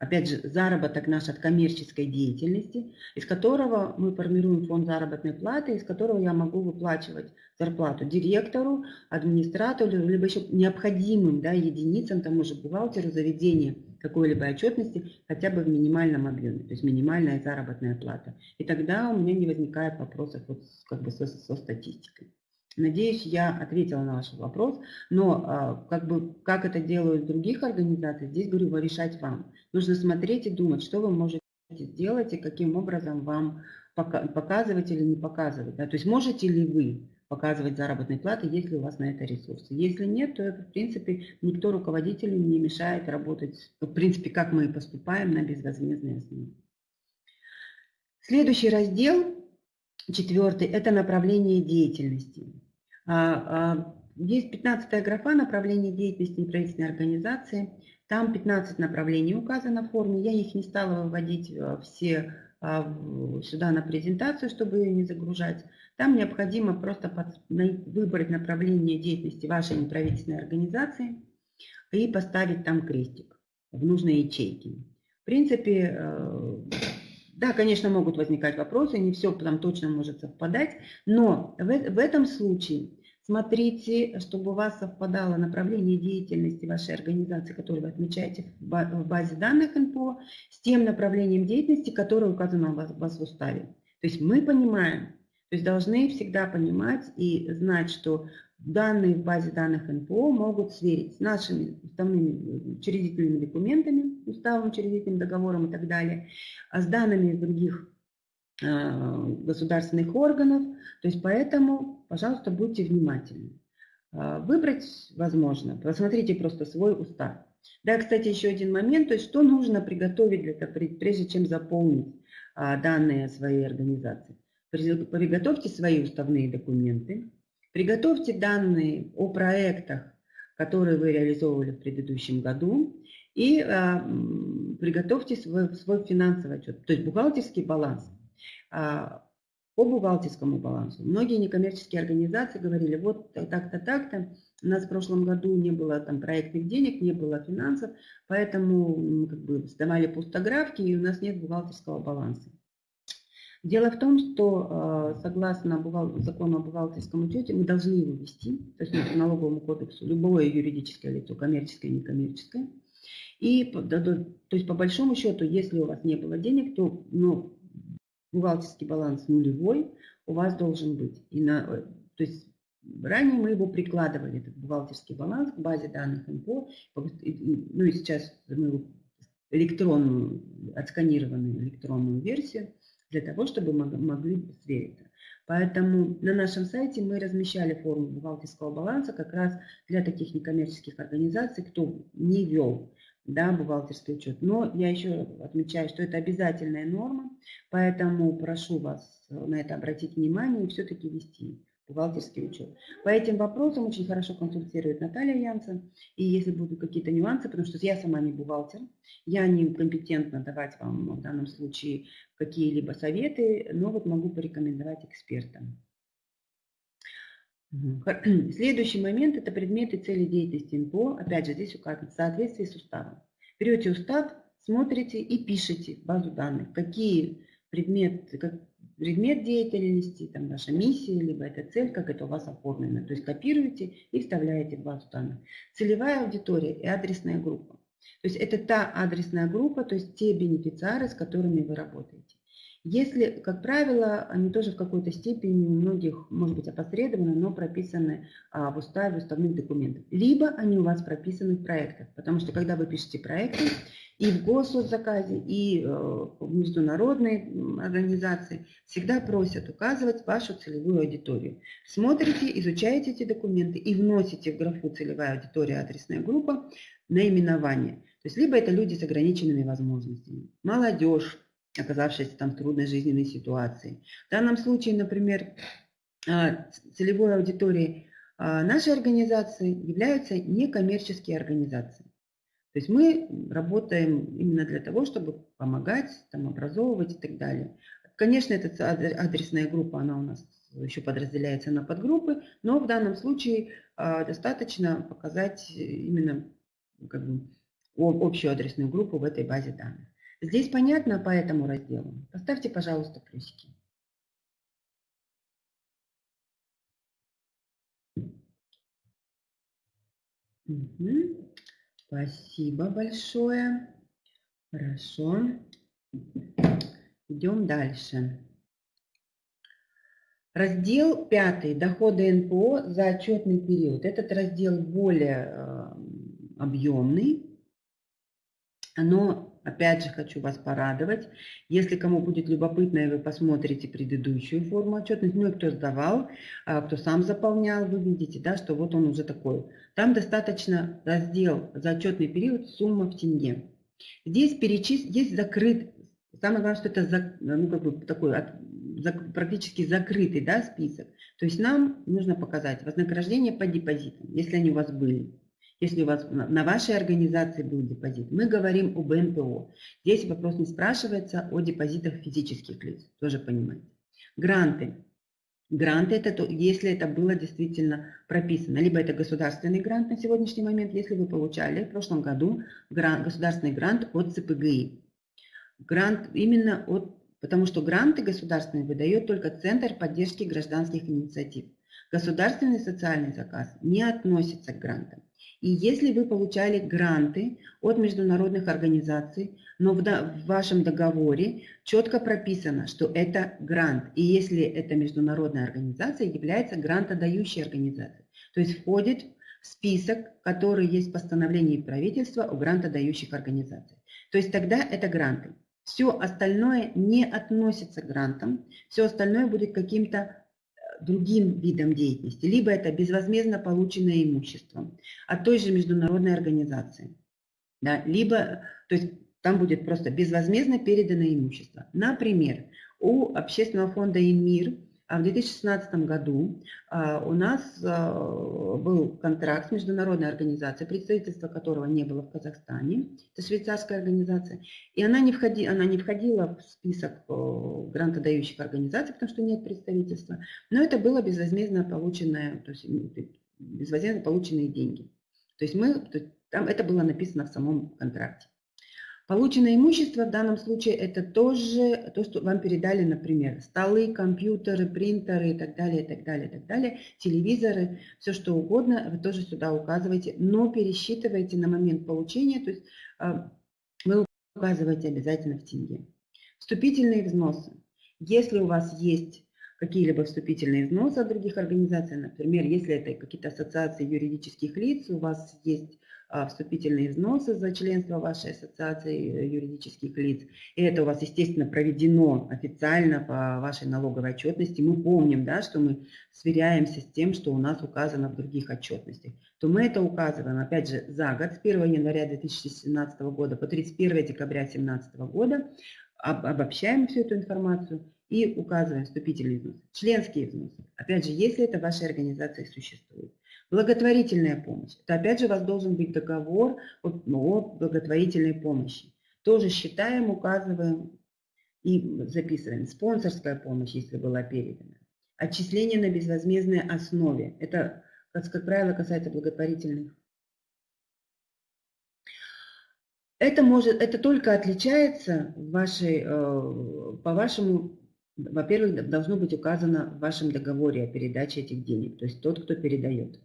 опять же, заработок наш от коммерческой деятельности, из которого мы формируем фонд заработной платы, из которого я могу выплачивать зарплату директору, администратору, либо еще необходимым да, единицам, тому же бухгалтеру заведения какой-либо отчетности хотя бы в минимальном объеме, то есть минимальная заработная плата. И тогда у меня не возникает вопросов вот как бы со, со статистикой. Надеюсь, я ответила на ваш вопрос, но а, как, бы, как это делают в других организациях, здесь, говорю, решать вам. Нужно смотреть и думать, что вы можете сделать и каким образом вам показывать или не показывать. Да? То есть можете ли вы показывать заработные платы, если у вас на это ресурсы. Если нет, то это, в принципе, никто руководителю не мешает работать, в принципе, как мы и поступаем на безвозмездной основе. Следующий раздел, четвертый, это направление деятельности. А, а, есть 15 графа направление деятельности неправительственной организации. Там 15 направлений указано в форме. Я их не стала выводить э, все а, сюда на презентацию, чтобы ее не загружать. Там необходимо просто выбрать направление деятельности вашей неправительственной организации и поставить там крестик в нужной ячейке. В принципе, э, да, конечно, могут возникать вопросы, не все там точно может совпадать, но в, в этом случае Смотрите, чтобы у вас совпадало направление деятельности вашей организации, которую вы отмечаете в базе данных НПО, с тем направлением деятельности, которое указано у вас, у вас в уставе. То есть мы понимаем, то есть должны всегда понимать и знать, что данные в базе данных НПО могут сверить с нашими уставными учредительными документами, уставом, учредительным договором и так далее, а с данными других государственных органов. То есть поэтому, пожалуйста, будьте внимательны. Выбрать возможно. Посмотрите просто свой устав. Да, кстати, еще один момент, то есть что нужно приготовить для того, прежде чем заполнить а, данные своей организации. Приготовьте свои уставные документы, приготовьте данные о проектах, которые вы реализовывали в предыдущем году, и а, приготовьте свой, свой финансовый отчет, то есть бухгалтерский баланс. А, по бухгалтерскому балансу. Многие некоммерческие организации говорили, вот так-то, так-то, у нас в прошлом году не было там проектных денег, не было финансов, поэтому как бы сдавали пустографки, и у нас нет бухгалтерского баланса. Дело в том, что а, согласно закону о бухгалтерском учете мы должны его вести, то есть по налоговому кодексу, любое юридическое лицо, коммерческое некоммерческое. И то есть по большому счету, если у вас не было денег, то ну, бухгалтерский баланс нулевой у вас должен быть. И на, э, то есть ранее мы его прикладывали, этот бухгалтерский баланс к базе данных МПО, ну и сейчас мы его электронную, отсканированную электронную версию, для того, чтобы могли сверить. Поэтому на нашем сайте мы размещали форму бухгалтерского баланса как раз для таких некоммерческих организаций, кто не вел да, бухгалтерский учет. Но я еще отмечаю, что это обязательная норма, поэтому прошу вас на это обратить внимание и все-таки вести бухгалтерский учет. По этим вопросам очень хорошо консультирует Наталья Янсен. И если будут какие-то нюансы, потому что я сама не бухгалтер, я не компетентна давать вам в данном случае какие-либо советы, но вот могу порекомендовать экспертам. Следующий момент – это предметы цели деятельности НПО. Опять же, здесь указано в соответствии с уставом. Берете устав, смотрите и пишите базу данных, какие предметы, предмет деятельности, там наша миссия, либо это цель, как это у вас оформлено. То есть копируете и вставляете базу данных. Целевая аудитория и адресная группа. То есть это та адресная группа, то есть те бенефициары, с которыми вы работаете. Если, как правило, они тоже в какой-то степени у многих, может быть, опосредованно, но прописаны а, в уставе, в уставных документах. Либо они у вас прописаны в проектах, потому что когда вы пишете проекты, и в госзаказе, и э, в международной организации всегда просят указывать вашу целевую аудиторию. Смотрите, изучаете эти документы и вносите в графу целевая аудитория, адресная группа наименование. То есть либо это люди с ограниченными возможностями, молодежь, оказавшаяся там в трудной жизненной ситуации. В данном случае, например, а, целевой аудиторией а, нашей организации являются некоммерческие организации. То есть мы работаем именно для того, чтобы помогать, там, образовывать и так далее. Конечно, эта адресная группа, она у нас еще подразделяется на подгруппы, но в данном случае а, достаточно показать именно как бы, общую адресную группу в этой базе данных. Здесь понятно по этому разделу? Поставьте, пожалуйста, плюсики. Угу. Спасибо большое. Хорошо. Идем дальше. Раздел 5. Доходы НПО за отчетный период. Этот раздел более э, объемный, но Опять же хочу вас порадовать. Если кому будет любопытно, и вы посмотрите предыдущую форму отчетности, ну и кто сдавал, а, кто сам заполнял, вы видите, да, что вот он уже такой. Там достаточно раздел за отчетный период сумма в тенге. Здесь перечис... есть закрыт, самое главное, что это за... ну, как бы такой практически закрытый да, список. То есть нам нужно показать вознаграждение по депозитам, если они у вас были если у вас на вашей организации был депозит. Мы говорим об НПО. Здесь вопрос не спрашивается о депозитах физических лиц, тоже понимаете. Гранты. Гранты, это то, если это было действительно прописано. Либо это государственный грант на сегодняшний момент, если вы получали в прошлом году грант, государственный грант от ЦПГИ. Грант именно от, потому что гранты государственные выдает только Центр поддержки гражданских инициатив. Государственный социальный заказ не относится к грантам. И если вы получали гранты от международных организаций, но в, в вашем договоре четко прописано, что это грант. И если эта международная организация является грантодающей организацией, то есть входит в список, который есть в постановлении правительства о грантодающих организациях. То есть тогда это гранты. Все остальное не относится к грантам, все остальное будет каким-то другим видом деятельности. Либо это безвозмездно полученное имущество от той же международной организации. Да, либо, то есть там будет просто безвозмездно переданное имущество. Например, у общественного фонда «Инмир» в 2016 году а, у нас а, был контракт с международной организацией, представительства которого не было в Казахстане, это швейцарская организация, и она не, входи, она не входила в список грантодающих организаций, потому что нет представительства, но это было безвозмездно полученное, то есть безвозмездно полученные деньги. То есть мы, то там это было написано в самом контракте. Полученное имущество в данном случае это тоже то, что вам передали, например, столы, компьютеры, принтеры и так далее, и так далее, и так далее, телевизоры, все что угодно, вы тоже сюда указываете, но пересчитываете на момент получения, то есть а, вы указываете обязательно в тенге. Вступительные взносы. Если у вас есть какие-либо вступительные взносы от других организаций, например, если это какие-то ассоциации юридических лиц, у вас есть вступительные взносы за членство вашей ассоциации э, юридических лиц. И это у вас, естественно, проведено официально по вашей налоговой отчетности. Мы помним, да, что мы сверяемся с тем, что у нас указано в других отчетностях. То мы это указываем, опять же, за год, с 1 января 2017 года по 31 декабря 2017 года, обобщаем всю эту информацию и указываем вступительные взносы. Членские взносы, опять же, если это в вашей организации существует. Благотворительная помощь. Это опять же у вас должен быть договор о, о благотворительной помощи. Тоже считаем, указываем и записываем. Спонсорская помощь, если была передана. Отчисление на безвозмездной основе. Это, как, как правило, касается благотворительных. Это, может, это только отличается вашей, э, по вашему, во-первых, должно быть указано в вашем договоре о передаче этих денег, то есть тот, кто передает.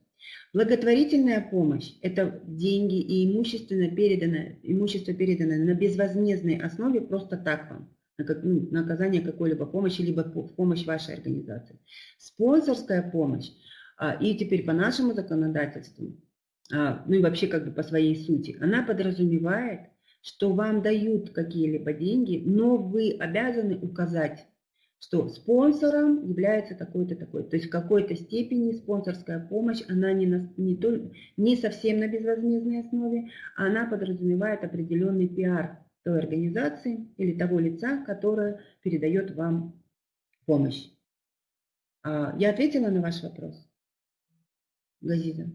Благотворительная помощь – это деньги и имущественно переданное, имущество переданное на безвозмездной основе просто так вам, на, ну, на оказание какой-либо помощи, либо в помощь вашей организации. Спонсорская помощь, а, и теперь по нашему законодательству, а, ну и вообще как бы по своей сути, она подразумевает, что вам дают какие-либо деньги, но вы обязаны указать что спонсором является такой-то такой. То есть в какой-то степени спонсорская помощь, она не, на, не, то, не совсем на безвозмездной основе, она подразумевает определенный пиар той организации или того лица, которое передает вам помощь. А, я ответила на ваш вопрос, Газиза?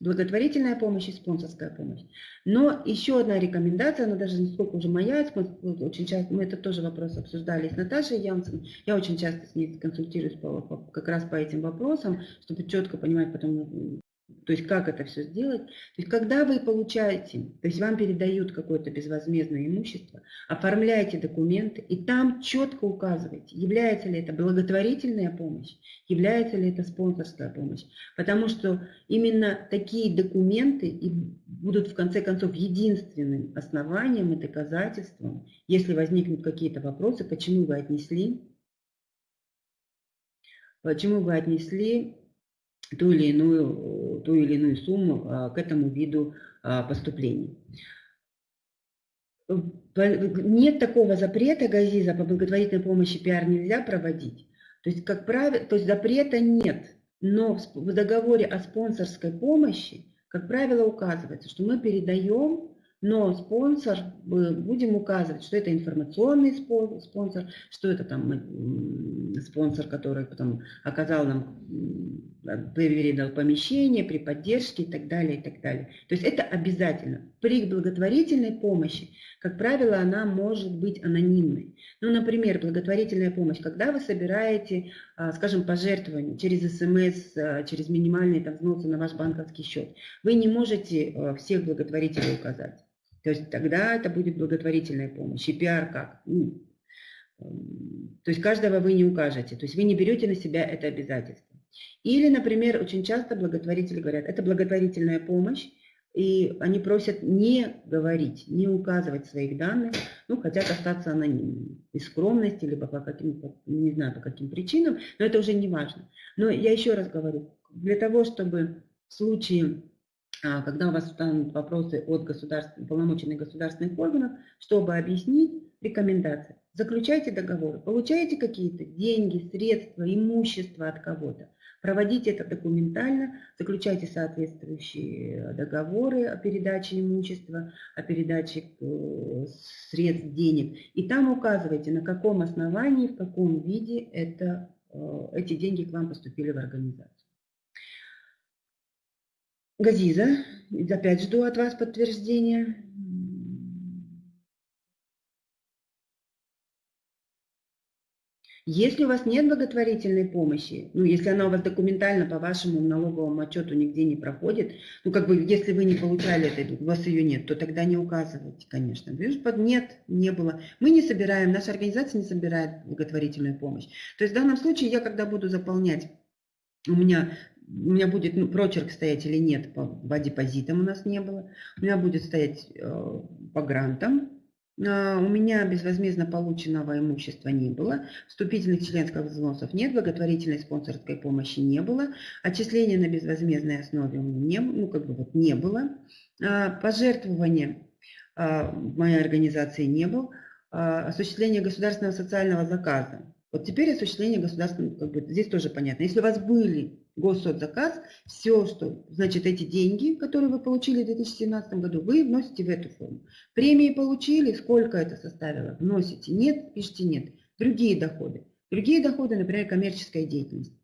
Благотворительная помощь и спонсорская помощь. Но еще одна рекомендация, она даже не сколько уже моя, очень часто, мы это тоже вопрос обсуждали с Наташей Янсен, я очень часто с ней консультируюсь по, по, как раз по этим вопросам, чтобы четко понимать потом, то есть как это все сделать? То есть когда вы получаете, то есть вам передают какое-то безвозмездное имущество, оформляете документы и там четко указываете, является ли это благотворительная помощь, является ли это спонсорская помощь. Потому что именно такие документы и будут в конце концов единственным основанием и доказательством, если возникнут какие-то вопросы, почему вы отнесли, почему вы отнесли ту или иную, ту или иную сумму а, к этому виду а, поступлений. Нет такого запрета, Газиза, по благотворительной помощи пиар нельзя проводить. То есть, как правило, то есть запрета нет, но в договоре о спонсорской помощи, как правило, указывается, что мы передаем но спонсор, будем указывать, что это информационный спонсор, что это там спонсор, который потом оказал нам, передал помещение при поддержке и так далее, и так далее. То есть это обязательно. При благотворительной помощи, как правило, она может быть анонимной. Ну, например, благотворительная помощь, когда вы собираете, а, скажем, пожертвования через СМС, а, через минимальные там, взносы на ваш банковский счет, вы не можете а, всех благотворителей указать. То есть тогда это будет благотворительная помощь. И пиар как? Ну, эм, то есть каждого вы не укажете. То есть вы не берете на себя это обязательство. Или, например, очень часто благотворители говорят, это благотворительная помощь, и они просят не говорить, не указывать своих данных, ну, хотят остаться анонимными. Из скромности, либо по каким, не знаю, по каким причинам, но это уже не важно. Но я еще раз говорю, для того, чтобы в случае а, когда у вас станут вопросы от государств, полномоченных государственных органов, чтобы объяснить рекомендации. Заключайте договоры, получаете какие-то деньги, средства, имущество от кого-то. Проводите это документально, заключайте соответствующие договоры о передаче имущества, о передаче э, средств, денег. И там указывайте, на каком основании, в каком виде это, э, эти деньги к вам поступили в организацию. Газиза, опять жду от вас подтверждения. Если у вас нет благотворительной помощи, ну, если она у вас документально по вашему налоговому отчету нигде не проходит, ну, как бы, если вы не получали это, у вас ее нет, то тогда не указывайте, конечно. Нет, не было. Мы не собираем, наша организация не собирает благотворительную помощь. То есть в данном случае я, когда буду заполнять, у меня у меня будет ну, прочерк стоять или нет по, по депозитам у нас не было, у меня будет стоять э, по грантам, у меня безвозмездно полученного имущества не было, вступительных членских взносов нет, благотворительной спонсорской помощи не было, отчисления на безвозмездной основе у меня не, ну, как бы вот не было, а, пожертвования а, моей организации не было, осуществление государственного социального заказа. Вот теперь осуществление государственного, как бы, здесь тоже понятно. Если у вас были госсоцзаказ, все, что, значит, эти деньги, которые вы получили в 2017 году, вы вносите в эту форму. Премии получили, сколько это составило, вносите, нет, пишите нет. Другие доходы. Другие доходы, например, коммерческая деятельность.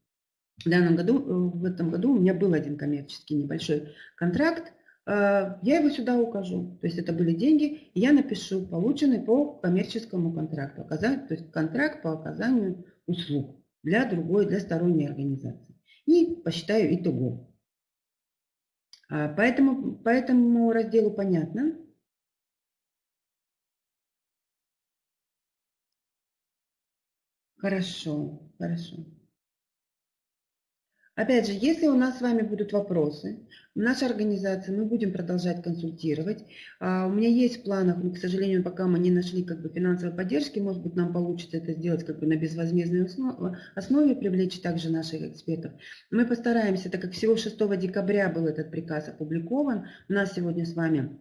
В данном году, э, в этом году у меня был один коммерческий небольшой контракт, э, я его сюда укажу. То есть это были деньги, и я напишу, полученные по коммерческому контракту. То есть контракт по оказанию услуг для другой, для сторонней организации и посчитаю итого. А, поэтому, по этому разделу понятно. Хорошо, хорошо. Опять же, если у нас с вами будут вопросы, в нашей организации мы будем продолжать консультировать. А, у меня есть в планах, но, к сожалению, пока мы не нашли как бы, финансовой поддержки, может быть, нам получится это сделать как бы, на безвозмездной основе, основе, привлечь также наших экспертов. Мы постараемся, так как всего 6 декабря был этот приказ опубликован, у нас сегодня с вами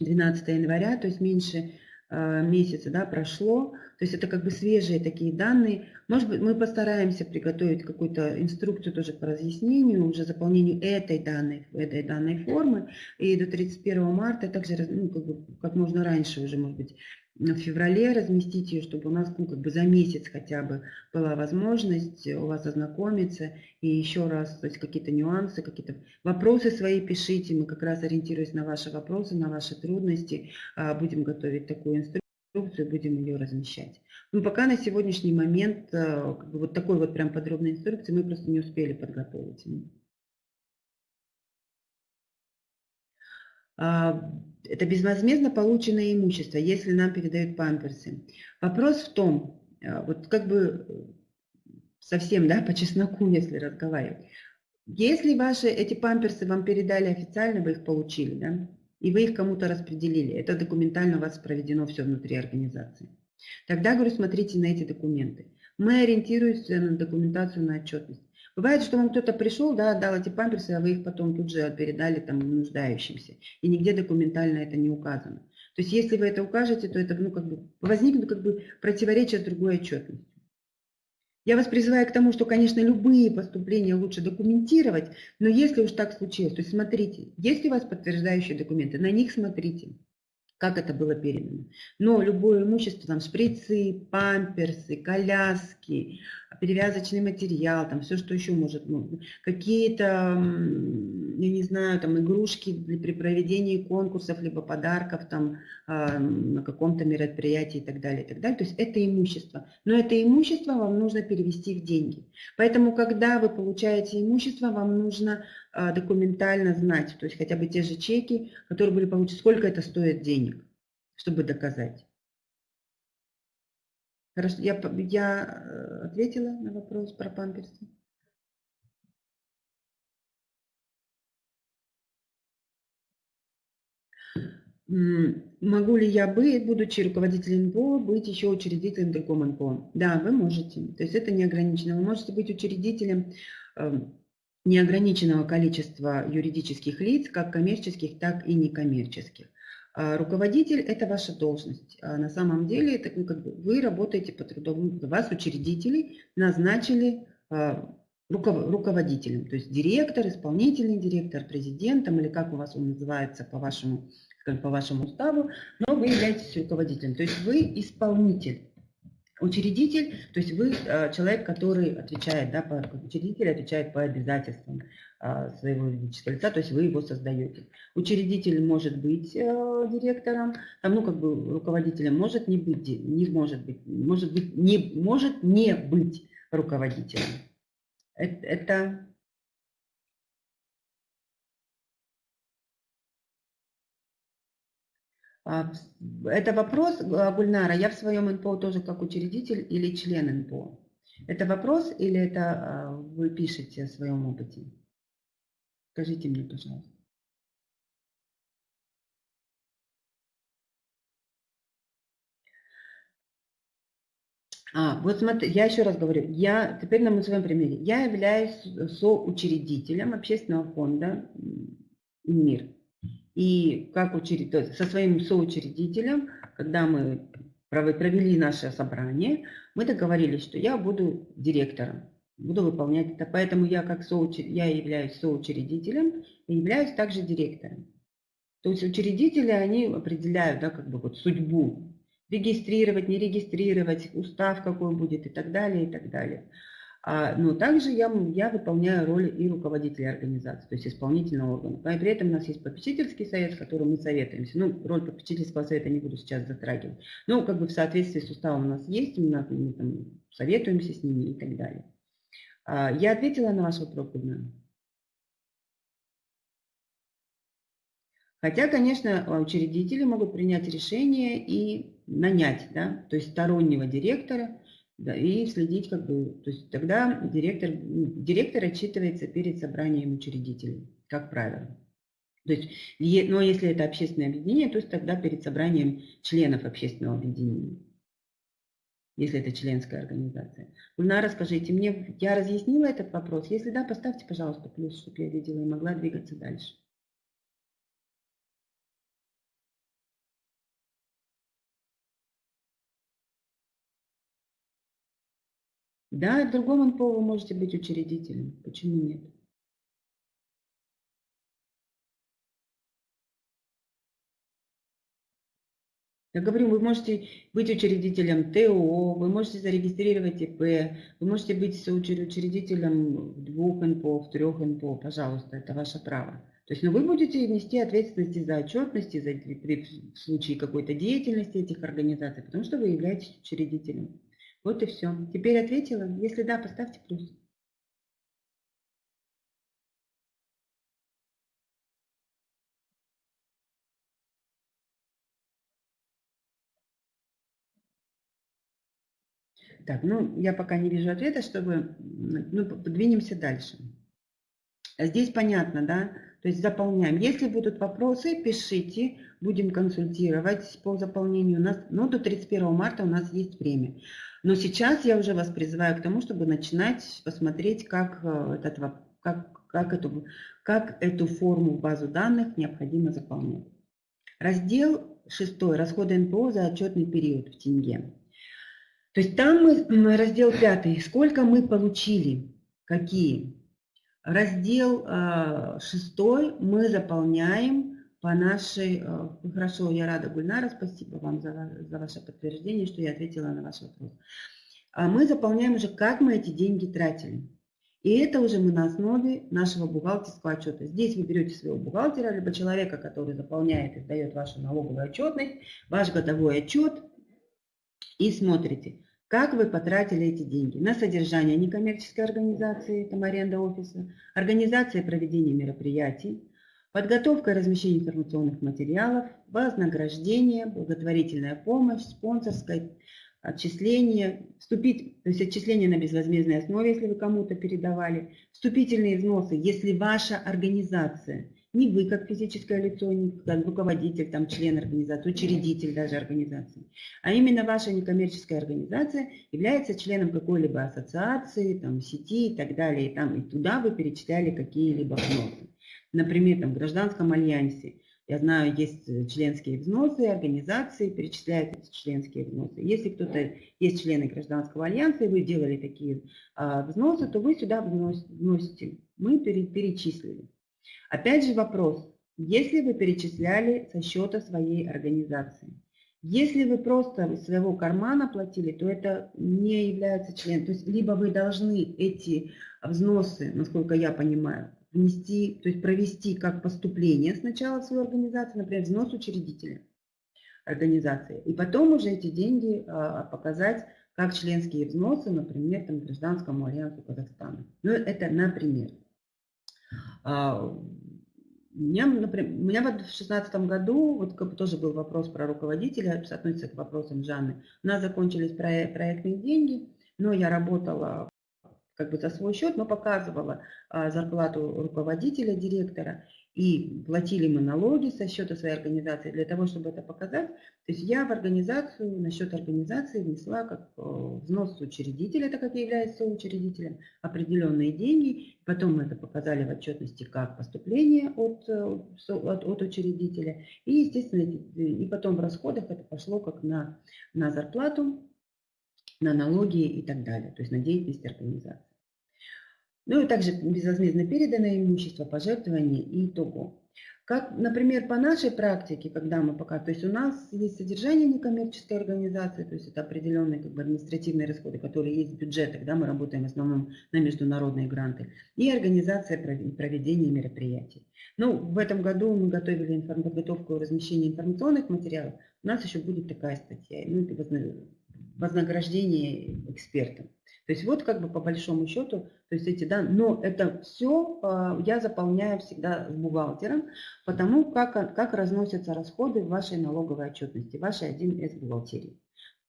12 января, то есть меньше а, месяца да, прошло, то есть это как бы свежие такие данные. Может быть, мы постараемся приготовить какую-то инструкцию тоже по разъяснению, уже заполнению этой данной, этой данной формы. И до 31 марта также ну, как, бы, как можно раньше уже, может быть, в феврале разместить ее, чтобы у нас ну, как бы за месяц хотя бы была возможность у вас ознакомиться и еще раз, то есть какие-то нюансы, какие-то вопросы свои пишите, мы как раз ориентируясь на ваши вопросы, на ваши трудности, а, будем готовить такую инструкцию, будем ее размещать. Но пока на сегодняшний момент а, как бы вот такой вот прям подробной инструкции мы просто не успели подготовить. А, это безвозмездно полученное имущество, если нам передают памперсы. Вопрос в том, а, вот как бы совсем, да, по чесноку, если разговаривать. Если ваши эти памперсы вам передали официально, вы их получили, да, и вы их кому-то распределили, это документально у вас проведено все внутри организации. Тогда, говорю, смотрите на эти документы. Мы ориентируемся на документацию, на отчетность. Бывает, что вам кто-то пришел, да, дал эти памперсы, а вы их потом тут же передали там нуждающимся. И нигде документально это не указано. То есть если вы это укажете, то это ну, как бы, возникнет как бы противоречие другой отчетностью. Я вас призываю к тому, что, конечно, любые поступления лучше документировать, но если уж так случилось, то смотрите, есть у вас подтверждающие документы, на них смотрите как это было передано. Но любое имущество, там шприцы, памперсы, коляски, перевязочный материал, там все, что еще может, ну, какие-то, я не знаю, там игрушки при проведении конкурсов, либо подарков там э, на каком-то мероприятии и так далее, и так далее. То есть это имущество. Но это имущество вам нужно перевести в деньги. Поэтому, когда вы получаете имущество, вам нужно э, документально знать, то есть хотя бы те же чеки, которые были получены, сколько это стоит денег, чтобы доказать. Хорошо, я, я э, ответила на вопрос про памперсы. Могу ли я быть, будучи руководителем НПО, быть еще учредителем другого НПО? Да, вы можете. То есть это не ограничено. Вы можете быть учредителем эм, неограниченного количества юридических лиц, как коммерческих, так и некоммерческих. А руководитель – это ваша должность. А на самом деле это, ну, как бы вы работаете по трудовому, вас учредители назначили а, руководителем, то есть директор, исполнительный директор, президентом или как у вас он называется по вашему, по вашему уставу, но вы являетесь руководителем, то есть вы исполнитель. Учредитель, то есть вы э, человек, который отвечает, да, по, учредитель отвечает по обязательствам э, своего юридического лица, то есть вы его создаете. Учредитель может быть э, директором, там, ну, как бы руководителем, может не быть, не может быть, может быть, не, может не быть руководителем. Это, это это вопрос, а, Гульнара, я в своем НПО тоже как учредитель или член НПО? Это вопрос или это а, вы пишете о своем опыте? Скажите мне, пожалуйста. А, вот смотри, я еще раз говорю, я, теперь на своем примере, я являюсь соучредителем общественного фонда «Мир». И как учредитель, со своим соучредителем, когда мы провели наше собрание, мы договорились, что я буду директором, буду выполнять это. Поэтому я, как соучр... я являюсь соучредителем и являюсь также директором. То есть учредители, они определяют да, как бы вот судьбу, регистрировать, не регистрировать, устав какой будет и так далее, и так далее. А, но также я, я выполняю роль и руководителя организации, то есть исполнительного органа. И при этом у нас есть попечительский совет, с которым мы советуемся. Ну, роль попечительского совета не буду сейчас затрагивать. Но как бы в соответствии с уставом у нас есть, у нас, мы там советуемся с ними и так далее. А, я ответила на ваш вопрос, Гульнара? Хотя, конечно, учредители могут принять решение и нанять, да, то есть стороннего директора, да, и следить как бы, то есть тогда директор, директор отчитывается перед собранием учредителей, как правило. То есть, но если это общественное объединение, то есть тогда перед собранием членов общественного объединения, если это членская организация. Гульнара, расскажите мне, я разъяснила этот вопрос? Если да, поставьте, пожалуйста, плюс, чтобы я видела и могла двигаться дальше. Да, в другом НПО вы можете быть учредителем. Почему нет? Я говорю, вы можете быть учредителем ТО, вы можете зарегистрировать ИП, вы можете быть учредителем в двух НПО, трех НПО, пожалуйста, это ваше право. То есть, но ну, вы будете нести ответственность за отчетность, за, в случае какой-то деятельности этих организаций, потому что вы являетесь учредителем. Вот и все. Теперь ответила? Если да, поставьте плюс. Так, ну, я пока не вижу ответа, чтобы... Ну, подвинемся дальше. Здесь понятно, да? То есть заполняем. Если будут вопросы, пишите, будем консультировать по заполнению. У нас, ну, до 31 марта у нас есть время. Но сейчас я уже вас призываю к тому, чтобы начинать посмотреть, как, э, этот, как, как, эту, как эту форму в базу данных необходимо заполнять. Раздел 6. Расходы НПО за отчетный период в тенге. То есть там мы, раздел 5. Сколько мы получили, какие. Раздел 6 э, мы заполняем по нашей... Э, хорошо, я рада, Гульнара, спасибо вам за, за ваше подтверждение, что я ответила на ваш вопрос. А мы заполняем уже, как мы эти деньги тратили. И это уже мы на основе нашего бухгалтерского отчета. Здесь вы берете своего бухгалтера, либо человека, который заполняет и сдает вашу налоговую отчетность, ваш годовой отчет, и смотрите, как вы потратили эти деньги? На содержание некоммерческой организации, там аренда офиса, организация проведения мероприятий, Подготовка и размещение информационных материалов, вознаграждение, благотворительная помощь, спонсорское отчисление, вступить, то есть отчисление на безвозмездной основе, если вы кому-то передавали, вступительные взносы, если ваша организация не вы как физическое лицо, не как руководитель, там, член организации, учредитель даже организации, а именно ваша некоммерческая организация является членом какой-либо ассоциации, там, сети и так далее, и, там, и туда вы перечисляли какие-либо взносы. Например, там, в гражданском альянсе я знаю, есть э, членские взносы, организации перечисляют эти членские взносы. Если кто-то есть члены гражданского альянса, и вы делали такие а, взносы, то вы сюда вносите. Мы перечислили. Опять же вопрос. Если вы перечисляли со счета своей организации, если вы просто из своего кармана платили, то это не является членом. То есть либо вы должны эти взносы, насколько я понимаю, внести, то есть провести как поступление сначала в свою организацию, например, взнос учредителя организации, и потом уже эти деньги а, показать как членские взносы, например, там, Гражданскому альянсу Казахстана. Ну, это например. А, меня, например, у меня в 2016 году, вот как тоже был вопрос про руководителя, относится к вопросам Жанны. У нас закончились проектные деньги, но я работала как бы за свой счет, но показывала а, зарплату руководителя, директора, и платили мы налоги со счета своей организации для того, чтобы это показать. То есть я в организацию, на счет организации внесла как э, взнос учредителя, так как я являюсь соучредителем, определенные деньги. Потом мы это показали в отчетности как поступление от, э, от, от учредителя. И, естественно, и потом в расходах это пошло как на, на зарплату, на налоги и так далее, то есть на деятельность организации. Ну и также безвозмездно переданное имущество, пожертвование и итого. Как, например, по нашей практике, когда мы пока, то есть у нас есть содержание некоммерческой организации, то есть это определенные как бы, административные расходы, которые есть в бюджетах, да, мы работаем в основном на международные гранты, и организация проведения мероприятий. Ну, в этом году мы готовили подготовку и размещение информационных материалов, у нас еще будет такая статья, ну, вознаграждение экспертам. То есть вот как бы по большому счету, то есть эти, да, но это все а, я заполняю всегда с бухгалтером, потому как, как разносятся расходы в вашей налоговой отчетности, вашей 1С бухгалтерии.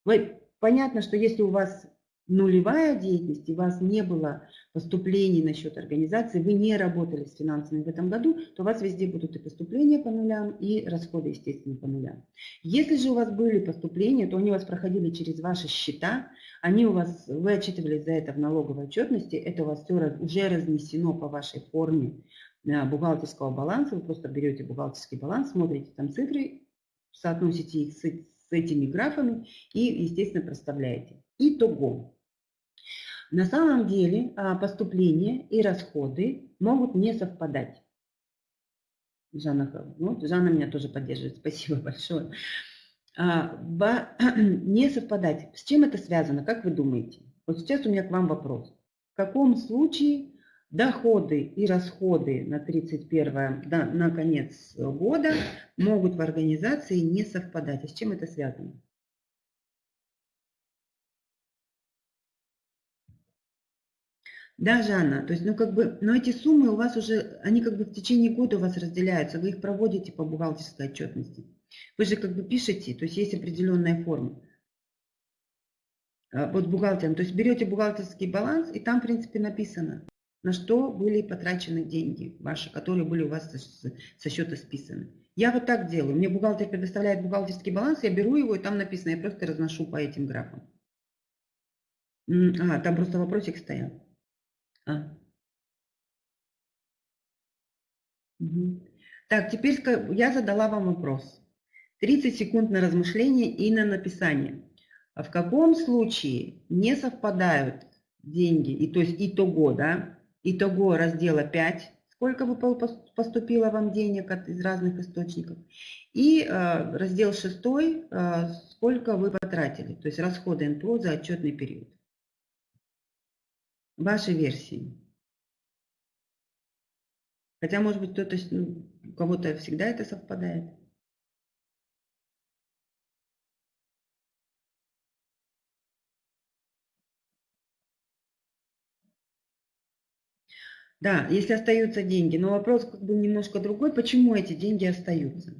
Вы, понятно, что если у вас нулевая деятельность, и у вас не было поступлений на счет организации, вы не работали с финансами в этом году, то у вас везде будут и поступления по нулям, и расходы, естественно, по нулям. Если же у вас были поступления, то они у вас проходили через ваши счета, они у вас, вы отчитывались за это в налоговой отчетности, это у вас все уже разнесено по вашей форме э, бухгалтерского баланса, вы просто берете бухгалтерский баланс, смотрите там цифры, соотносите их с, с этими графами и, естественно, проставляете. Итого. На самом деле а, поступления и расходы могут не совпадать. Жанна, вот, Жанна меня тоже поддерживает, спасибо большое. А, не совпадать. С чем это связано, как вы думаете? Вот сейчас у меня к вам вопрос. В каком случае доходы и расходы на 31 да, на конец года могут в организации не совпадать? А с чем это связано? Да, Жанна, то есть, ну, как бы, но эти суммы у вас уже, они как бы в течение года у вас разделяются, вы их проводите по бухгалтерской отчетности. Вы же как бы пишете, то есть есть определенная форма. А, вот бухгалтером, то есть берете бухгалтерский баланс, и там, в принципе, написано, на что были потрачены деньги ваши, которые были у вас со счета списаны. Я вот так делаю. Мне бухгалтер предоставляет бухгалтерский баланс, я беру его, и там написано, я просто разношу по этим графам. А, там просто вопросик стоял. А. Так, теперь я задала вам вопрос. 30 секунд на размышление и на написание. А в каком случае не совпадают деньги, и, то есть итого, да, итого раздела 5, сколько бы поступило вам денег от, из разных источников, и э, раздел 6, э, сколько вы потратили, то есть расходы НПО за отчетный период вашей версии. Хотя, может быть, кто-то, ну, у кого-то всегда это совпадает. Да, если остаются деньги. Но вопрос как бы немножко другой. Почему эти деньги остаются?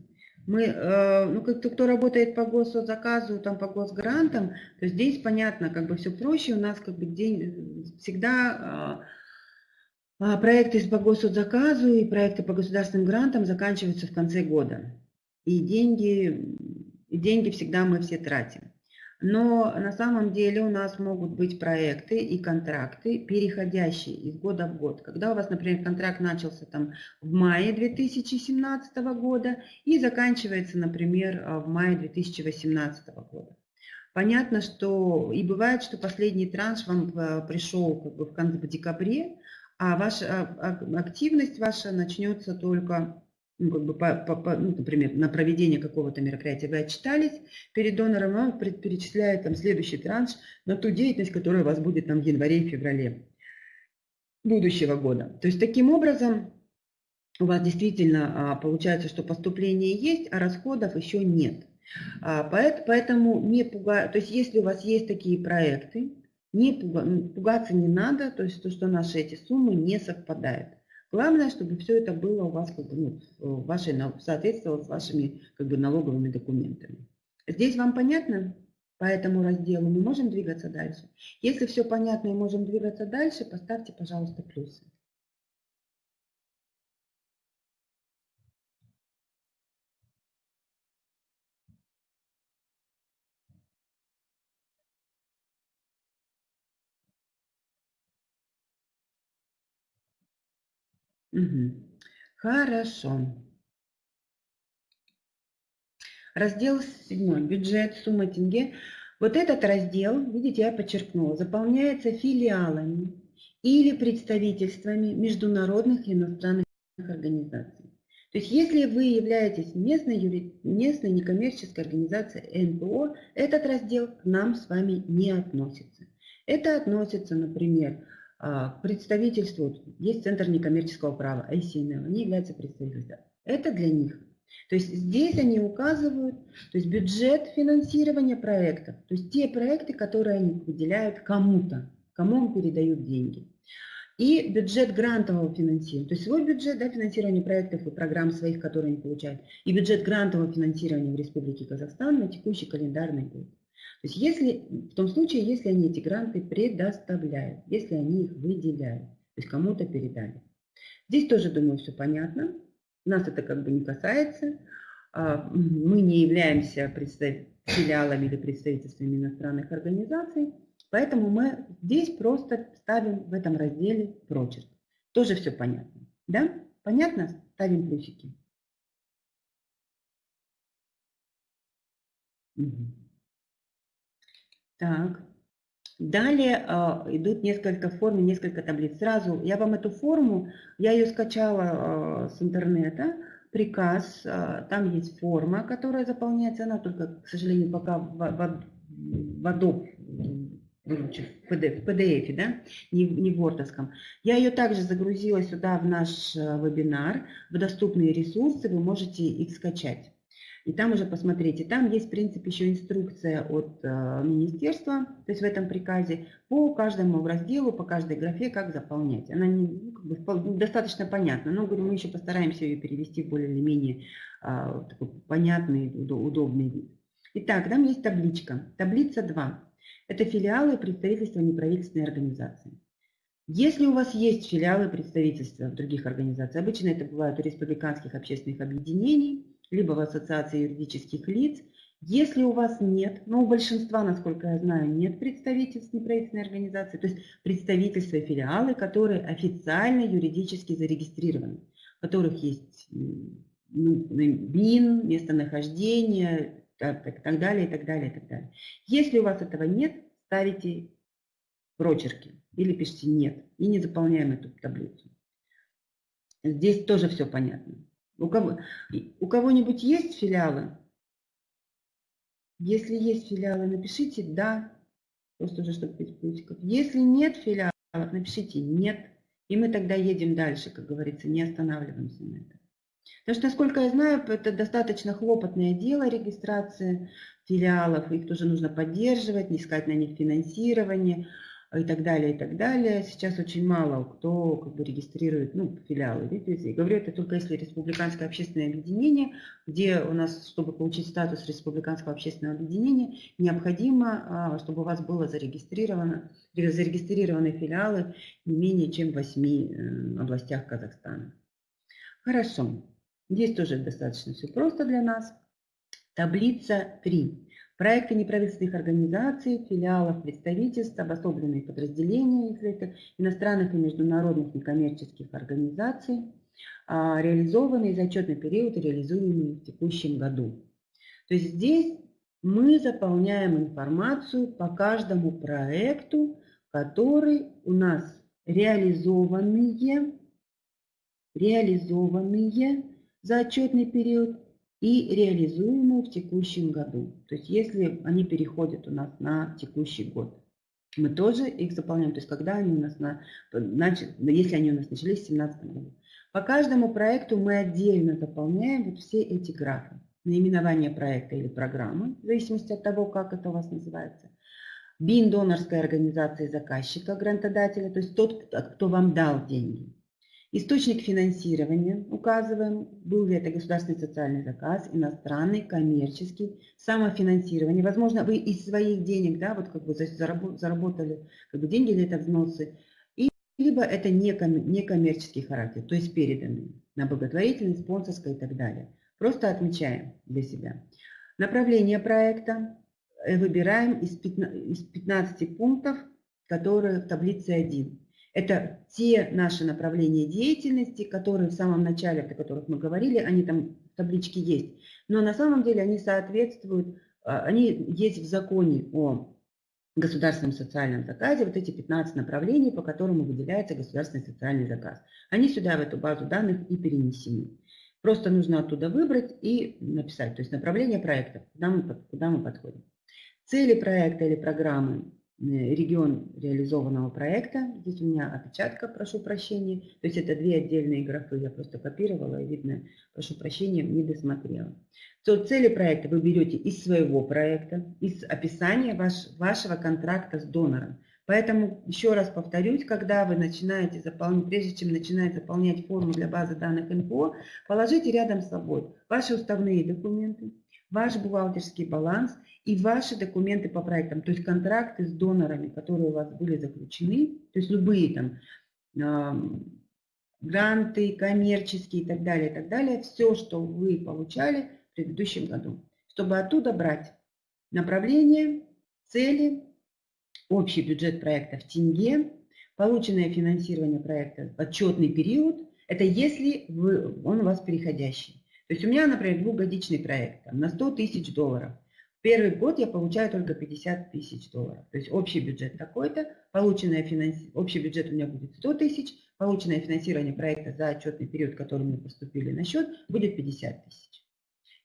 Мы, э, ну, как-то кто работает по госзаказу, там, по госгрантам, то здесь понятно, как бы все проще, у нас как бы день, всегда А проекты по госзаказу и проекты по государственным грантам заканчиваются в конце года. И деньги, и деньги всегда мы все тратим. Но на самом деле у нас могут быть проекты и контракты, переходящие из года в год. Когда у вас, например, контракт начался там в мае 2017 года и заканчивается, например, в мае 2018 года. Понятно, что и бывает, что последний транш вам э, пришел как бы в конце в декабре, а ваша активность ваша начнется только ну, как бы по, по, по, ну, например, на проведение какого-то мероприятия вы отчитались перед донором, он перечисляет там следующий транш на ту деятельность, которая у вас будет там в январе и феврале будущего года. То есть таким образом у вас действительно а, получается, что поступление есть, а расходов еще нет. А, поэтому не пуга... то есть если у вас есть такие проекты, не пуга... пугаться не надо, то есть то, что наши эти суммы не совпадают. Главное, чтобы все это было у вас как бы, ну, вашей, соответствовало с вашими как бы, налоговыми документами. Здесь вам понятно по этому разделу? Мы можем двигаться дальше? Если все понятно и можем двигаться дальше, поставьте, пожалуйста, плюсы. Угу. Хорошо. Раздел 7. Бюджет, сумма тенге. Вот этот раздел, видите, я подчеркнула, заполняется филиалами или представительствами международных и иностранных организаций. То есть если вы являетесь местной, юри... местной некоммерческой организацией НПО, этот раздел к нам с вами не относится. Это относится, например, а, представительству, есть Центр некоммерческого права, ICNL, они являются представительством. Это для них. То есть здесь они указывают то есть бюджет финансирования проектов, то есть те проекты, которые они выделяют кому-то, кому он передают деньги. И бюджет грантового финансирования, то есть свой бюджет да, финансирования проектов и программ своих, которые они получают, и бюджет грантового финансирования в Республике Казахстан на текущий календарный год. То есть если, в том случае, если они эти гранты предоставляют, если они их выделяют, то есть кому-то передали. Здесь тоже, думаю, все понятно. Нас это как бы не касается. А, мы не являемся филиалами или представительствами иностранных организаций, поэтому мы здесь просто ставим в этом разделе прочерк. Тоже все понятно. Да? Понятно? Ставим плюсики. Угу. Так. Далее э, идут несколько форм, несколько таблиц. Сразу я вам эту форму, я ее скачала э, с интернета, приказ, э, там есть форма, которая заполняется, она только, к сожалению, пока в, в, в Adobe, PDF, в PDF да? не, не в Wordовском. Я ее также загрузила сюда в наш вебинар, в доступные ресурсы, вы можете их скачать. И там уже посмотрите, там есть, в принципе, еще инструкция от э, министерства, то есть в этом приказе, по каждому разделу, по каждой графе, как заполнять. Она не, ну, как бы, достаточно понятна, но говорю, мы еще постараемся ее перевести в более или менее э, такой понятный, удобный вид. Итак, там есть табличка. Таблица 2. Это филиалы представительства неправительственной организации. Если у вас есть филиалы представительства других организаций, обычно это бывают у республиканских общественных объединений, либо в ассоциации юридических лиц. Если у вас нет, но у большинства, насколько я знаю, нет представительств неправительственной организации, то есть представительства и филиалы, которые официально юридически зарегистрированы, у которых есть ну, БИН, местонахождение, так, так, так далее, и так далее, и так далее. Если у вас этого нет, ставите прочерки или пишите «нет» и не заполняем эту таблицу. Здесь тоже все понятно. У, кого, у кого-нибудь есть филиалы? Если есть филиалы, напишите «да», просто уже чтобы без плюсиков. Если нет филиалов, напишите «нет», и мы тогда едем дальше, как говорится, не останавливаемся на этом. Потому что, насколько я знаю, это достаточно хлопотное дело регистрация филиалов, их тоже нужно поддерживать, не искать на них финансирование. И так далее, и так далее. Сейчас очень мало кто как бы регистрирует ну, филиалы. Видите? Я говорю это только если республиканское общественное объединение, где у нас, чтобы получить статус республиканского общественного объединения, необходимо, а, чтобы у вас было зарегистрировано, зарегистрированы филиалы не менее чем в 8 э, областях Казахстана. Хорошо. Здесь тоже достаточно все просто для нас. Таблица 3. Проекты неправительственных организаций, филиалов, представительств, обособленные подразделения, если это иностранных и международных некоммерческих организаций, а, реализованные за отчетный период и реализуемые в текущем году. То есть здесь мы заполняем информацию по каждому проекту, который у нас реализованные, реализованные за отчетный период и реализуемые в текущем году. То есть если они переходят у нас на текущий год. Мы тоже их заполняем, то есть когда они у нас, на, если они у нас начались в 2017 году. По каждому проекту мы отдельно заполняем вот все эти графы. Наименование проекта или программы, в зависимости от того, как это у вас называется. БИН донорской организации заказчика, грантодателя, то есть тот, кто вам дал деньги. Источник финансирования указываем, был ли это государственный социальный заказ, иностранный, коммерческий, самофинансирование. Возможно, вы из своих денег, да, вот как бы заработали как бы деньги или это взносы, и, либо это некоммерческий характер, то есть переданные на благотворительность, спонсорское и так далее. Просто отмечаем для себя. Направление проекта э, выбираем из 15 пунктов, которые в таблице 1. Это те наши направления деятельности, которые в самом начале, о которых мы говорили, они там в табличке есть. Но на самом деле они соответствуют, а, они есть в законе о государственном социальном заказе, вот эти 15 направлений, по которым выделяется государственный социальный заказ. Они сюда, в эту базу данных и перенесены. Просто нужно оттуда выбрать и написать, то есть направление проекта, куда мы, куда мы подходим. Цели проекта или программы регион реализованного проекта. Здесь у меня опечатка, прошу прощения. То есть это две отдельные графы, я просто копировала и видно, прошу прощения, не досмотрела. То цели проекта вы берете из своего проекта, из описания ваш, вашего контракта с донором. Поэтому еще раз повторюсь, когда вы начинаете заполнять, прежде чем начинать заполнять форму для базы данных НПО, положите рядом с собой ваши уставные документы, ваш бухгалтерский баланс и ваши документы по проектам, то есть контракты с донорами, которые у вас были заключены, то есть любые там э, гранты, коммерческие и так далее, и так далее, все, что вы получали в предыдущем году, чтобы оттуда брать направление, цели, общий бюджет проекта в тенге, полученное финансирование проекта в отчетный период, это если вы, он у вас переходящий. То есть у меня, например, двухгодичный проект там, на 100 тысяч долларов. Первый год я получаю только 50 тысяч долларов. То есть общий бюджет такой-то, полученное финанси... общий бюджет у меня будет 100 тысяч, полученное финансирование проекта за отчетный период, который мне поступили на счет, будет 50 тысяч.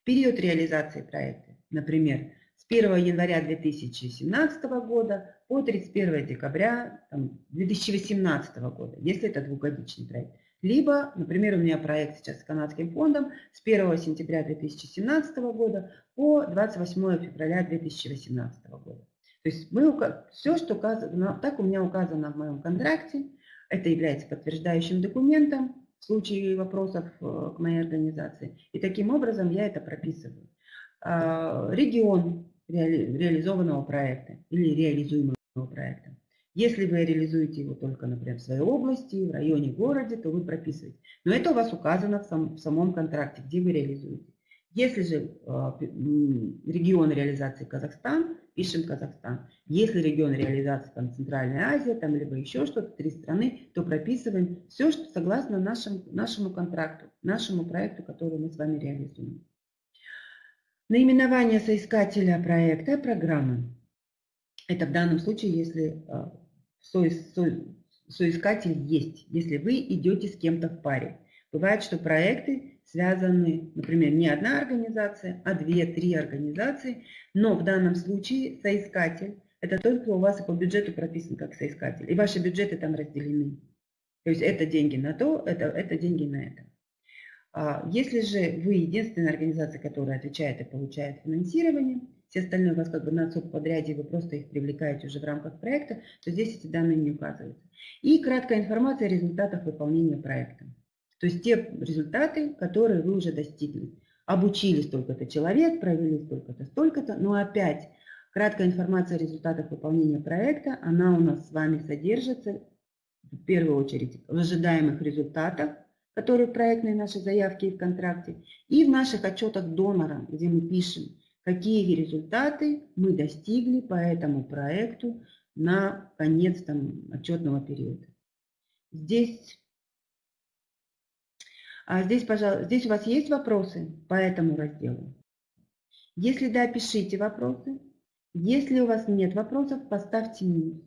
Период реализации проекта, например, с 1 января 2017 года по 31 декабря там, 2018 года, если это двухгодичный проект. Либо, например, у меня проект сейчас с канадским фондом с 1 сентября 2017 года по 28 февраля 2018 года. То есть мы, все, что указано, так у меня указано в моем контракте, это является подтверждающим документом в случае вопросов э, к моей организации. И таким образом я это прописываю. А, регион реализованного проекта или реализуемого проекта. Если вы реализуете его только, например, в своей области, в районе, городе, то вы прописываете. Но это у вас указано в, сам, в самом контракте, где вы реализуете. Если же э, регион реализации Казахстан, пишем Казахстан. Если регион реализации там, Центральная Азия, там, либо еще что-то, три страны, то прописываем все, что согласно нашему, нашему контракту, нашему проекту, который мы с вами реализуем. Наименование соискателя проекта программы. Это в данном случае, если э, со, со, соискатель есть, если вы идете с кем-то в паре. Бывает, что проекты связаны, например, не одна организация, а две-три организации, но в данном случае соискатель – это тот, кто у вас по бюджету прописан как соискатель, и ваши бюджеты там разделены. То есть это деньги на то, это, это деньги на это. А если же вы единственная организация, которая отвечает и получает финансирование, все остальные у вас как бы на субподряде, вы просто их привлекаете уже в рамках проекта, то здесь эти данные не указываются. И краткая информация о результатах выполнения проекта. То есть те результаты, которые вы уже достигли. Обучили столько-то человек, провели столько-то, столько-то, но опять краткая информация о результатах выполнения проекта, она у нас с вами содержится в первую очередь в ожидаемых результатах, которые в проектной нашей заявке и в контракте, и в наших отчетах донора, где мы пишем, какие результаты мы достигли по этому проекту на конец там, отчетного периода. Здесь, а здесь, пожалуйста, здесь у вас есть вопросы по этому разделу? Если да, пишите вопросы. Если у вас нет вопросов, поставьте минус.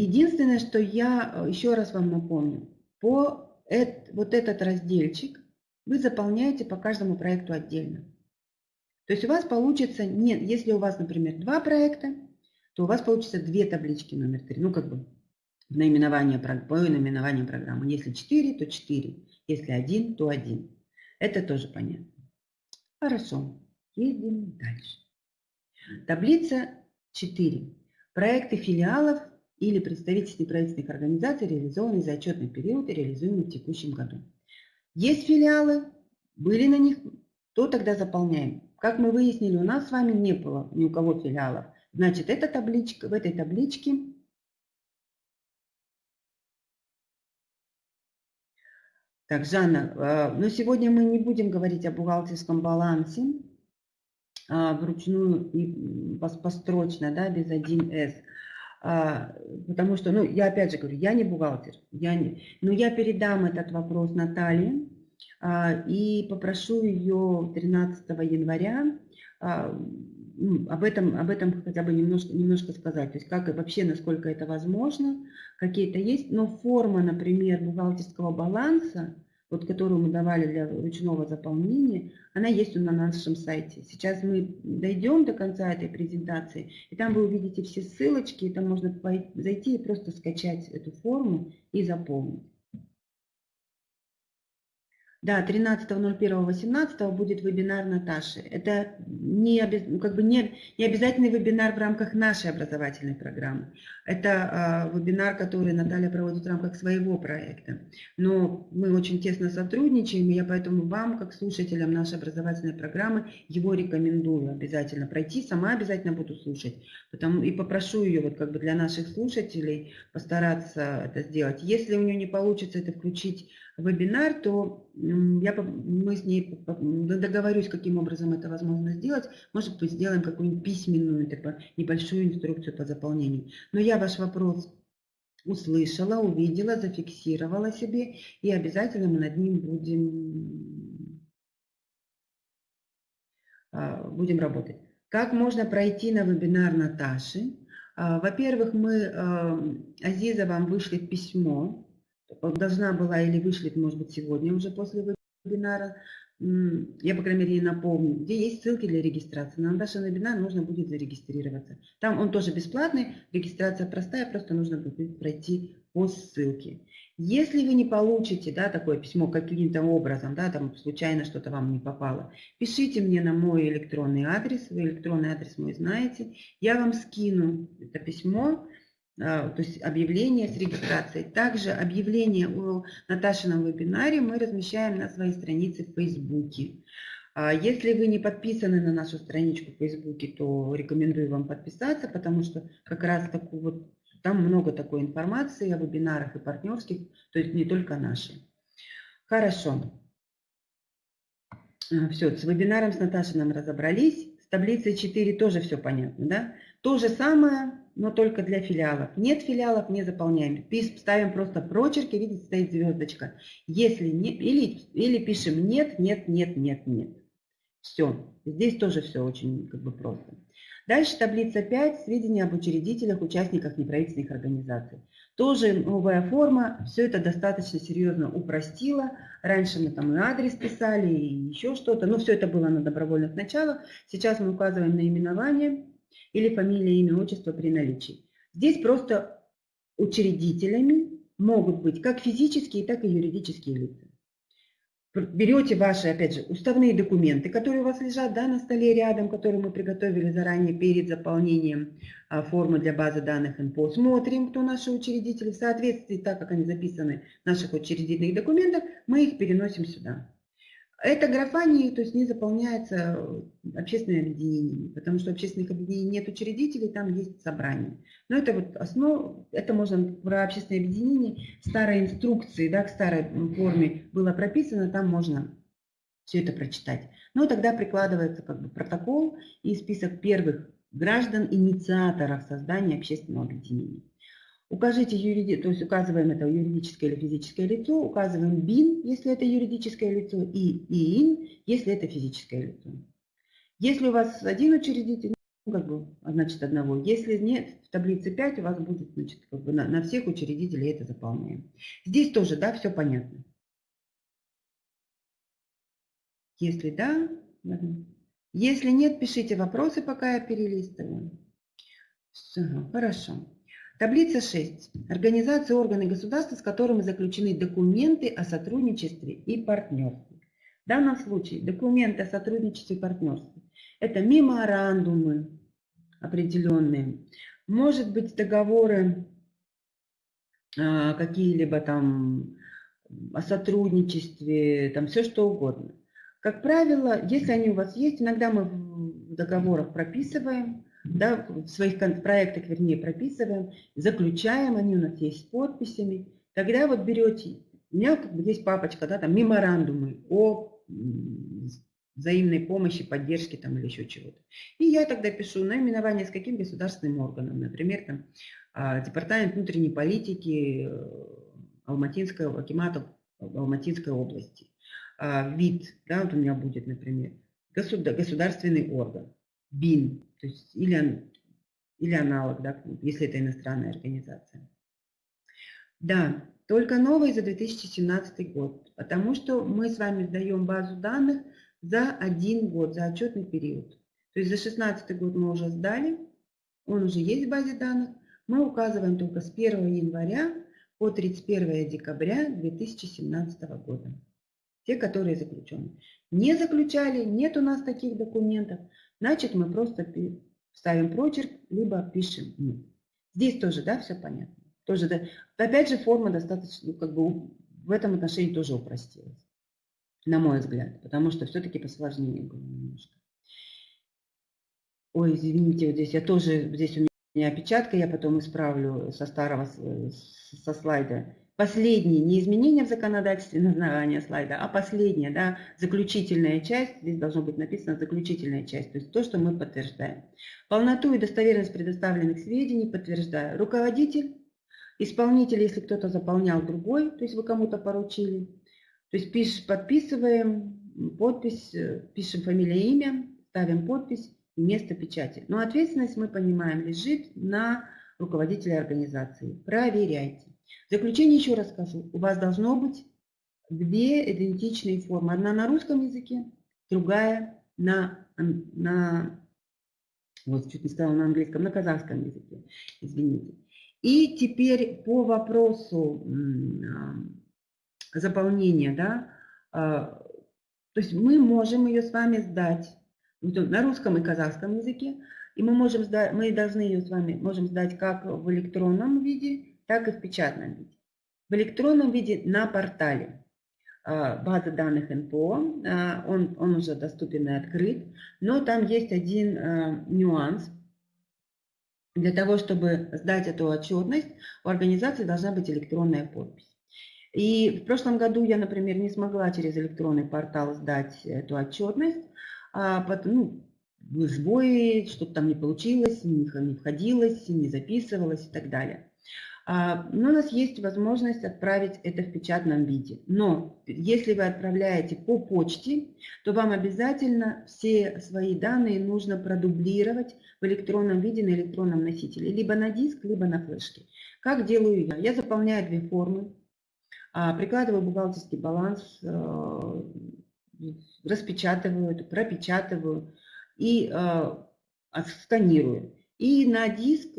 Единственное, что я э, еще раз вам напомню, по эт, вот этот разделчик вы заполняете по каждому проекту отдельно. То есть у вас получится, нет, если у вас, например, два проекта, то у вас получится две таблички номер три. Ну, как бы наименование, по наименованию программы. Если 4, то 4. Если 1, то 1. Это тоже понятно. Хорошо. Едем дальше. Таблица 4. Проекты филиалов или представительств неправительственных организаций, реализованные за отчетный период и реализуемые в текущем году. Есть филиалы, были на них, то тогда заполняем. Как мы выяснили, у нас с вами не было ни у кого филиалов. Значит, эта табличка, в этой табличке Так, Жанна, а, но сегодня мы не будем говорить о бухгалтерском балансе а, вручную и построчно, да, без 1С. А, потому что, ну, я опять же говорю, я не бухгалтер, я не, но я передам этот вопрос Наталье а, и попрошу ее 13 января а, об этом, об этом хотя бы немножко, немножко сказать. То есть как вообще, насколько это возможно, какие-то есть. Но форма, например, бухгалтерского баланса, вот которую мы давали для ручного заполнения, она есть на нашем сайте. Сейчас мы дойдем до конца этой презентации, и там вы увидите все ссылочки, и там можно зайти и просто скачать эту форму и заполнить. Да, 13.01.18 будет вебинар Наташи. Это не, ну, как бы не, не обязательный вебинар в рамках нашей образовательной программы. Это э, вебинар, который Наталья проводит в рамках своего проекта. Но мы очень тесно сотрудничаем, и я поэтому вам, как слушателям нашей образовательной программы, его рекомендую обязательно пройти. Сама обязательно буду слушать. Потому, и попрошу ее вот как бы для наших слушателей постараться это сделать. Если у нее не получится это включить вебинар, то я, мы с ней договорюсь, каким образом это возможно сделать. Может быть, сделаем какую-нибудь письменную, такую небольшую инструкцию по заполнению. Но я ваш вопрос услышала, увидела, зафиксировала себе, и обязательно мы над ним будем, а, будем работать. Как можно пройти на вебинар Наташи? А, во-первых, мы, а, Азиза, вам вышли письмо, должна была или вышлет, может быть, сегодня уже после вебинара, я, по крайней мере, напомню, где есть ссылки для регистрации. На наш вебинар нужно будет зарегистрироваться. Там он тоже бесплатный, регистрация простая, просто нужно будет пройти по ссылке. Если вы не получите да, такое письмо каким-то образом, да, там случайно что-то вам не попало, пишите мне на мой электронный адрес, вы электронный адрес мой знаете, я вам скину это письмо, то есть объявление с регистрацией. Также объявление о Наташином вебинаре мы размещаем на своей странице в Фейсбуке. А если вы не подписаны на нашу страничку в Фейсбуке, то рекомендую вам подписаться, потому что как раз такую вот, там много такой информации о вебинарах и партнерских, то есть не только наши. Хорошо. А, все, с вебинаром с Наташей нам разобрались. С таблицей 4 тоже все понятно, да? То же самое, но только для филиалов. Нет филиалов, не заполняем. Ставим просто прочерки, видите, стоит звездочка. Если нет, или, или пишем нет, нет, нет, нет, нет. Все. Здесь тоже все очень как бы просто. Дальше таблица 5. Сведения об учредителях, участниках неправительственных организаций. Тоже новая форма. Все это достаточно серьезно упростило. Раньше мы там и адрес писали, и еще что-то. Но все это было на добровольных началах. Сейчас мы указываем наименование или фамилия, имя, отчество при наличии. Здесь просто учредителями могут быть как физические, так и юридические лица. Берете ваши, опять же, уставные документы, которые у вас лежат да, на столе рядом, которые мы приготовили заранее перед заполнением а, формы для базы данных ИНПО. Смотрим, кто наши учредители. В соответствии, так как они записаны в наших учредительных документах, мы их переносим сюда. Эта графа не, то есть не заполняется э, общественными объединениями, потому что общественных объединений нет учредителей, там есть собрание. Но это вот основа, это можно про общественное объединение, старой инструкции, да, к старой форме было прописано, там можно все это прочитать. Но тогда прикладывается как бы протокол и список первых граждан, инициаторов создания общественного объединения. Укажите юриди... то есть указываем это юридическое или физическое лицо, указываем БИН, если это юридическое лицо, и ИИН, если это физическое лицо. Если у вас один учредитель, ну, как бы, значит, одного. Если нет, в таблице 5 у вас будет, значит, как бы на, на всех учредителей это заполняем. Здесь тоже, да, все понятно. Если да, если нет, пишите вопросы, пока я перелистываю. Все, хорошо. Таблица 6. Организации органы государства, с которыми заключены документы о сотрудничестве и партнерстве. В данном случае документы о сотрудничестве и партнерстве – это меморандумы определенные, может быть договоры а, какие-либо там о сотрудничестве, там все что угодно. Как правило, если они у вас есть, иногда мы в договорах прописываем, да, в своих проектах, вернее, прописываем, заключаем, они у нас есть с подписями. Тогда вот берете, у меня как бы есть папочка, да, там меморандумы о взаимной помощи, поддержке там или еще чего-то. И я тогда пишу наименование с каким государственным органом, например, там а, Департамент внутренней политики э, Алматинского, Акимата Алматинской области. А, вид, да, вот у меня будет, например, государственный орган, БИН, то есть или, или аналог, да, если это иностранная организация. Да, только новый за 2017 год, потому что мы с вами сдаем базу данных за один год, за отчетный период. То есть за 2016 год мы уже сдали, он уже есть в базе данных. Мы указываем только с 1 января по 31 декабря 2017 года. Те, которые заключены. Не заключали, нет у нас таких документов. Значит, мы просто ставим прочерк, либо пишем «нет». Здесь тоже, да, все понятно. Тоже, да. Опять же, форма достаточно, как бы в этом отношении тоже упростилась, на мой взгляд, потому что все-таки посложнее было немножко. Ой, извините, вот здесь я тоже, здесь у меня опечатка, я потом исправлю со старого, со слайда. Последние, не изменения в законодательстве названия слайда, а последняя, да, заключительная часть, здесь должно быть написано заключительная часть, то есть то, что мы подтверждаем. Полноту и достоверность предоставленных сведений подтверждаю. Руководитель, исполнитель, если кто-то заполнял другой, то есть вы кому-то поручили. То есть пиш, подписываем, подпись, э, пишем фамилия, имя, ставим подпись и место печати. Но ответственность, мы понимаем, лежит на руководителя организации. Проверяйте. В заключение еще раз скажу, у вас должно быть две идентичные формы. Одна на русском языке, другая на, на вот чуть не сказала на английском, на казахском языке, извините. И теперь по вопросу заполнения, да, а, то есть мы можем ее с вами сдать на русском и казахском языке, и мы можем сдать, мы должны ее с вами можем сдать как в электронном виде, так и в печатном виде. В электронном виде на портале а, базы данных НПО, а, он, он уже доступен и открыт, но там есть один а, нюанс. Для того, чтобы сдать эту отчетность, у организации должна быть электронная подпись. И в прошлом году я, например, не смогла через электронный портал сдать эту отчетность, а, ну, сбои, что-то там не получилось, не входилось, не записывалось и так далее. А, но у нас есть возможность отправить это в печатном виде. Но если вы отправляете по почте, то вам обязательно все свои данные нужно продублировать в электронном виде на электронном носителе. Либо на диск, либо на флешке. Как делаю я? Я заполняю две формы, а, прикладываю бухгалтерский баланс, э, распечатываю, пропечатываю и сканирую. И на диск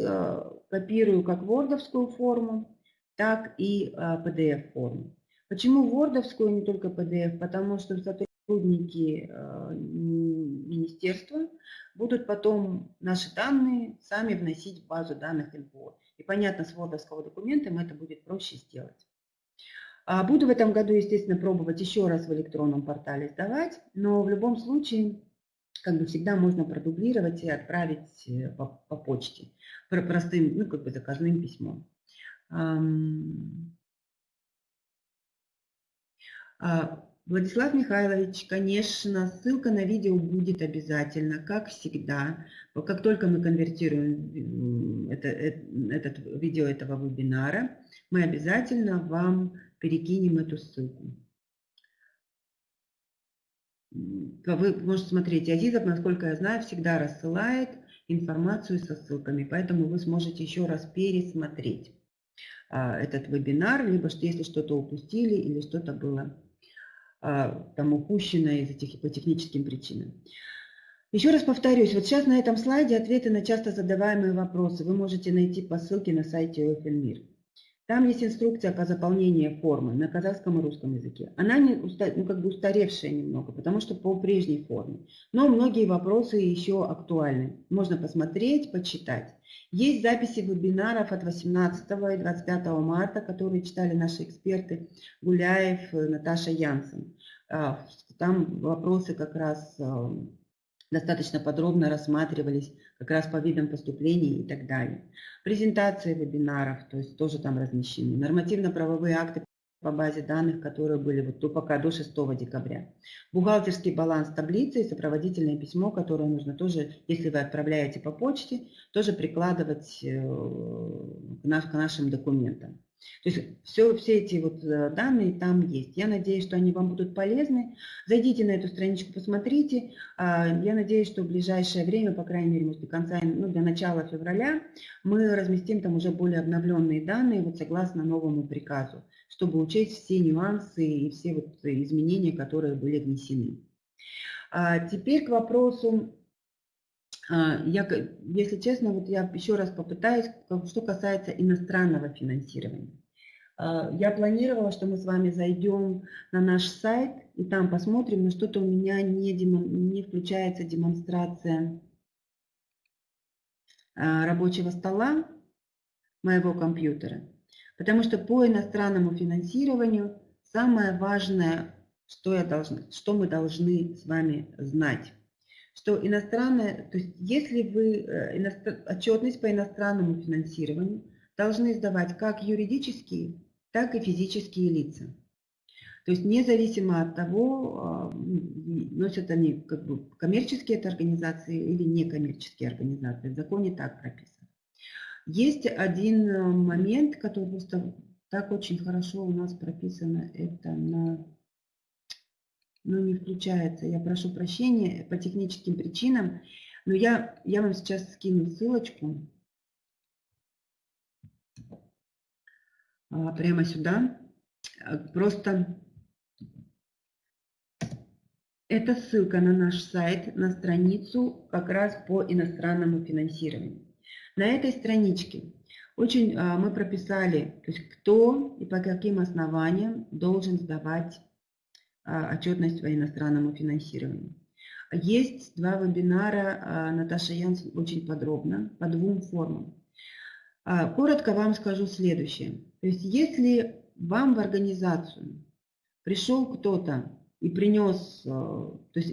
копирую как вордовскую форму, так и PDF-форму. Почему вордовскую, а не только PDF? Потому что сотрудники министерства будут потом наши данные сами вносить в базу данных НПО. И понятно, с документа им это будет проще сделать. А буду в этом году, естественно, пробовать еще раз в электронном портале сдавать, но в любом случае, как бы всегда можно продублировать и отправить э, по, по почте, простым, ну, как бы заказным письмом. А, Владислав Михайлович, конечно, ссылка на видео будет обязательно, как всегда. Как только мы конвертируем это, это, этот видео этого вебинара, мы обязательно вам перекинем эту ссылку. Вы можете смотреть, Азизов, насколько я знаю, всегда рассылает информацию со ссылками, поэтому вы сможете еще раз пересмотреть а, этот вебинар, либо что если что-то упустили или что-то было а, там упущено из этих по техническим причинам. Еще раз повторюсь, вот сейчас на этом слайде ответы на часто задаваемые вопросы вы можете найти по ссылке на сайте ОФЛ там есть инструкция по заполнению формы на казахском и русском языке. Она не, ну, как бы устаревшая немного, потому что по прежней форме. Но многие вопросы еще актуальны. Можно посмотреть, почитать. Есть записи вебинаров от 18 и 25 марта, которые читали наши эксперты Гуляев, Наташа Янсен. А, там вопросы как раз а, достаточно подробно рассматривались как раз по видам поступлений и так далее. Презентации вебинаров, то есть тоже там размещены. Нормативно-правовые акты по базе данных, которые были вот, то пока до 6 декабря. Бухгалтерский баланс таблицы и сопроводительное письмо, которое нужно тоже, если вы отправляете по почте, тоже прикладывать э, к нашим документам. То есть все, все эти вот э, данные там есть. Я надеюсь, что они вам будут полезны. Зайдите на эту страничку, посмотрите. А, я надеюсь, что в ближайшее время, по крайней мере, до конца, ну, до начала февраля, мы разместим там уже более обновленные данные, вот согласно новому приказу, чтобы учесть все нюансы и все вот изменения, которые были внесены. А теперь к вопросу я, если честно, вот я еще раз попытаюсь, что касается иностранного финансирования. А, я планировала, что мы с вами зайдем на наш сайт и там посмотрим, но что-то у меня не, демон, не включается демонстрация а, рабочего стола моего компьютера. Потому что по иностранному финансированию самое важное, что, я должна, что мы должны с вами знать что иностранная, то есть если вы э, отчетность по иностранному финансированию должны сдавать как юридические, так и физические лица. То есть независимо от того, а, носят они как бы коммерческие это организации или некоммерческие организации. В законе так прописано. Есть один э, момент, который просто так очень хорошо у нас прописано, это на но не включается. Я прошу прощения по техническим причинам, но я, я вам сейчас скину ссылочку а, прямо сюда. А, просто это ссылка на наш сайт, на страницу как раз по иностранному финансированию. На этой страничке очень а, мы прописали, то есть кто и по каким основаниям должен сдавать отчетность по иностранному финансированию. Есть два вебинара а, Наташа Янс очень подробно по двум формам. А, коротко вам скажу следующее. То есть если вам в организацию пришел кто-то и принес, то есть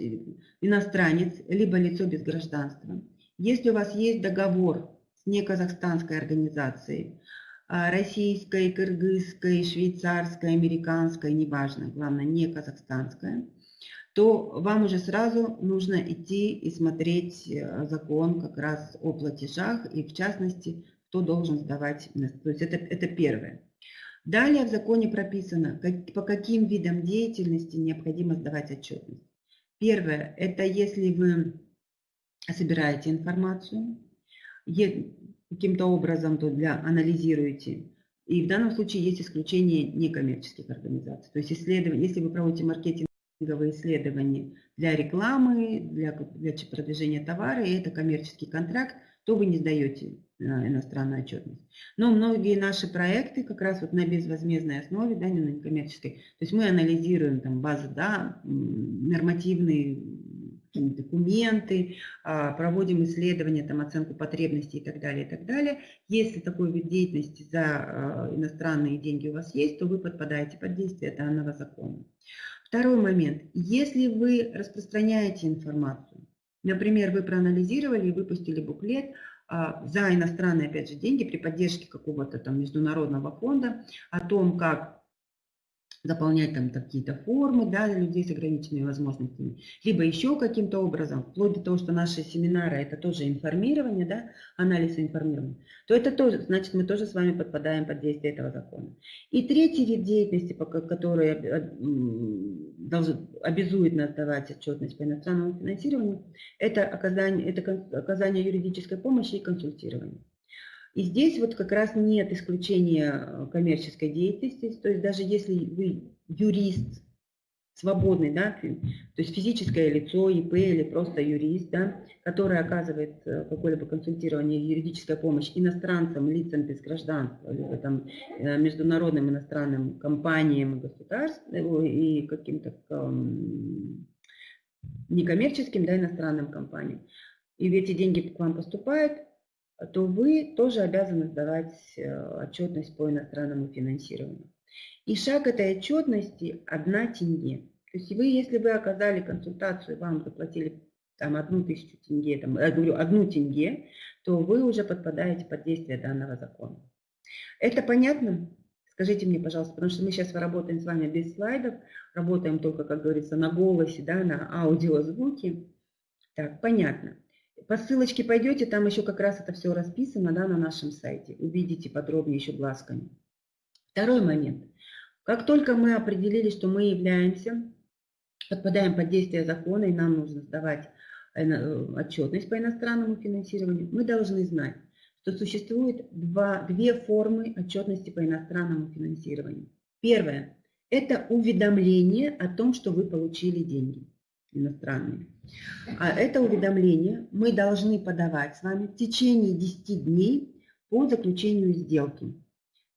иностранец, либо лицо без гражданства, если у вас есть договор с неказахстанской организацией, а, российской, кыргызской, швейцарской, американской, неважно, главное, не казахстанская, то вам уже сразу нужно идти и смотреть э, закон как раз о платежах и в частности, кто должен сдавать. То есть это, это первое. Далее в законе прописано, как, по каким видам деятельности необходимо сдавать отчетность. Первое, это если вы собираете информацию, каким-то образом то для анализируете. И в данном случае есть исключение некоммерческих организаций. То есть исследование, если вы проводите маркетинговые исследования для рекламы, для, для продвижения товара, и это коммерческий контракт, то вы не сдаете э, иностранную отчетность. Но многие наши проекты как раз вот на безвозмездной основе, да, не на некоммерческой, то есть мы анализируем там базы, да, нормативные документы, а, проводим исследования, там, оценку потребностей и так далее, и так далее. Если такой вид деятельности за а, иностранные деньги у вас есть, то вы подпадаете под действие данного закона. Второй момент. Если вы распространяете информацию, например, вы проанализировали и выпустили буклет а, за иностранные, опять же, деньги при поддержке какого-то там международного фонда о том, как заполнять там какие-то формы да, для людей с ограниченными возможностями, либо еще каким-то образом, вплоть до того, что наши семинары это тоже информирование, да, анализ информирования, то это тоже, значит, мы тоже с вами подпадаем под действие этого закона. И третий вид деятельности, который обязует нас давать отчетность по иностранному финансированию, это оказание, это оказание юридической помощи и консультирование. И здесь вот как раз нет исключения э, коммерческой деятельности, то есть даже если вы юрист, свободный, да, то есть физическое лицо, ИП или просто юрист, да, который оказывает э, какое-либо консультирование, юридическая помощь иностранцам, лицам без гражданства, либо там э, международным иностранным компаниям и государствам и каким-то некоммерческим, да, иностранным компаниям. И эти деньги к вам поступают, то вы тоже обязаны сдавать э, отчетность по иностранному финансированию. И шаг этой отчетности – одна тенге. То есть вы, если вы оказали консультацию, вам заплатили там одну тысячу тенге, там, я говорю, одну тенге, то вы уже подпадаете под действие данного закона. Это понятно? Скажите мне, пожалуйста, потому что мы сейчас работаем с вами без слайдов, работаем только, как говорится, на голосе, да, на аудиозвуке. Так, понятно. По ссылочке пойдете, там еще как раз это все расписано да, на нашем сайте. Увидите подробнее еще глазками. Второй момент. Как только мы определили, что мы являемся, подпадаем под действие закона, и нам нужно сдавать э, отчетность по иностранному финансированию, мы должны знать, что существует два, две формы отчетности по иностранному финансированию. Первое – это уведомление о том, что вы получили деньги иностранные. А это уведомление мы должны подавать с вами в течение 10 дней по заключению сделки.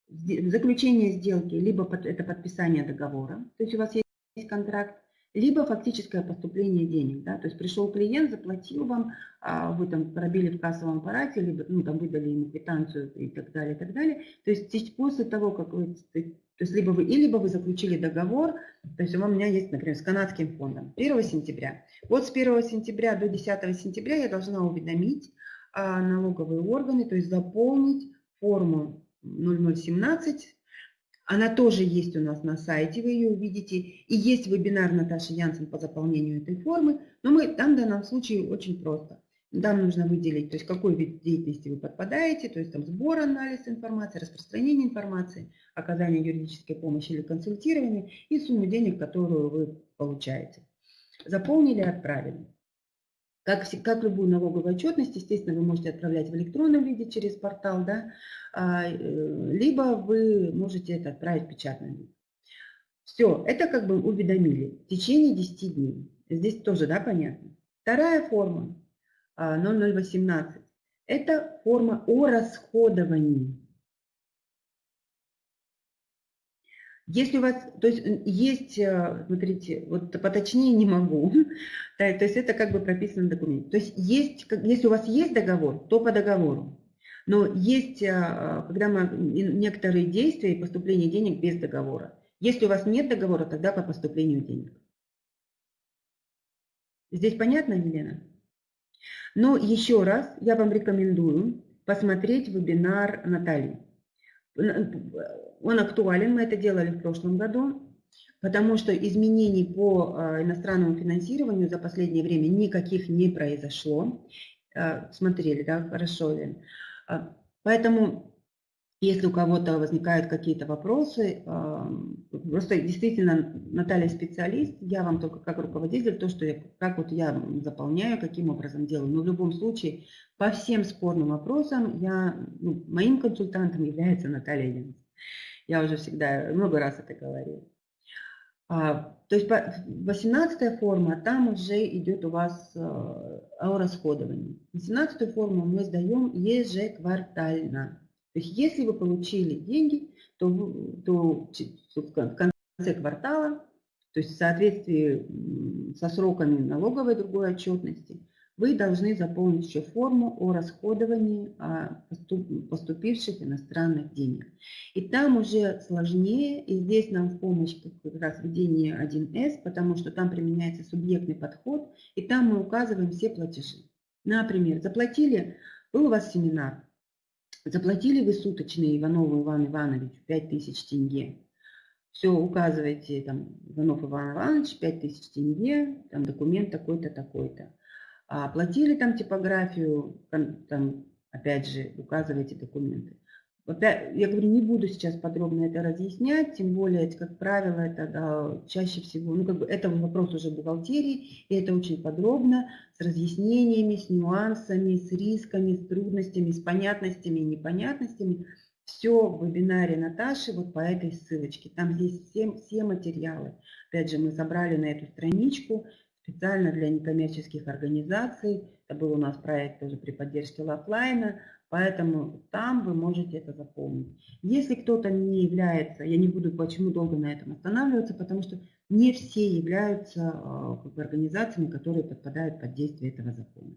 Заключение сделки, либо это подписание договора, то есть у вас есть контракт, либо фактическое поступление денег. Да? То есть пришел клиент, заплатил вам, а вы там пробили в кассовом аппарате, либо ну, там выдали ему квитанцию и так далее, и так далее. То есть после того, как вы то есть либо вы, и либо вы заключили договор, то есть у меня есть, например, с канадским фондом 1 сентября. Вот с 1 сентября до 10 сентября я должна уведомить а, налоговые органы, то есть заполнить форму 0017. Она тоже есть у нас на сайте, вы ее увидите. И есть вебинар Наташи Янсен по заполнению этой формы. Но мы там в данном случае очень просто. Там нужно выделить, то есть какой вид деятельности вы подпадаете, то есть там сбор, анализ информации, распространение информации, оказание юридической помощи или консультирование и сумму денег, которую вы получаете. Заполнили, отправили. Как, как любую налоговую отчетность, естественно, вы можете отправлять в электронном виде через портал, да, а, э, либо вы можете это отправить в печатном виде. Все, это как бы уведомили в течение 10 дней. Здесь тоже, да, понятно. Вторая форма 0018. Это форма о расходовании. Если у вас, то есть есть, э, смотрите, вот поточнее не могу, да, то есть это как бы прописано в документе. То есть есть, если у вас есть договор, то по договору. Но есть, э, когда мы некоторые действия и поступление денег без договора. Если у вас нет договора, тогда по поступлению денег. Здесь понятно, Елена? Но еще раз я вам рекомендую посмотреть вебинар Натальи. Он актуален, мы это делали в прошлом году, потому что изменений по а, иностранному финансированию за последнее время никаких не произошло. Смотрели, да, хорошо, Лен. Поэтому если у кого-то возникают какие-то вопросы, просто действительно Наталья специалист, я вам только как руководитель, то, что я, как вот я заполняю, каким образом делаю. Но в любом случае, по всем спорным вопросам я, ну, моим консультантом является Наталья Ленс. Я уже всегда, много раз это говорила. А, то есть 18 форма, там уже идет у вас о расходовании. 18 форму мы сдаем ежеквартально. То есть если вы получили деньги, то, то в конце квартала, то есть в соответствии со сроками налоговой другой отчетности, вы должны заполнить еще форму о расходовании поступивших иностранных денег. И там уже сложнее, и здесь нам в помощь как раз введение 1С, потому что там применяется субъектный подход, и там мы указываем все платежи. Например, заплатили, был у вас семинар, заплатили вы суточные Иванову Ивану Ивановичу 5000 тенге, все, указываете, там, Иванов Иван Иванович, 5000 тенге, там, документ такой-то, такой-то. А оплатили там типографию, там, опять же, указывайте документы. Я говорю, не буду сейчас подробно это разъяснять, тем более, как правило, это да, чаще всего, ну, как бы это вопрос уже бухгалтерии, и это очень подробно, с разъяснениями, с нюансами, с рисками, с трудностями, с понятностями и непонятностями. Все в вебинаре Наташи вот по этой ссылочке. Там здесь все, все материалы. Опять же, мы собрали на эту страничку специально для некоммерческих организаций. Это был у нас проект тоже при поддержке Лафлайна, поэтому там вы можете это заполнить. Если кто-то не является, я не буду почему долго на этом останавливаться, потому что не все являются а, как бы, организациями, которые подпадают под действие этого закона.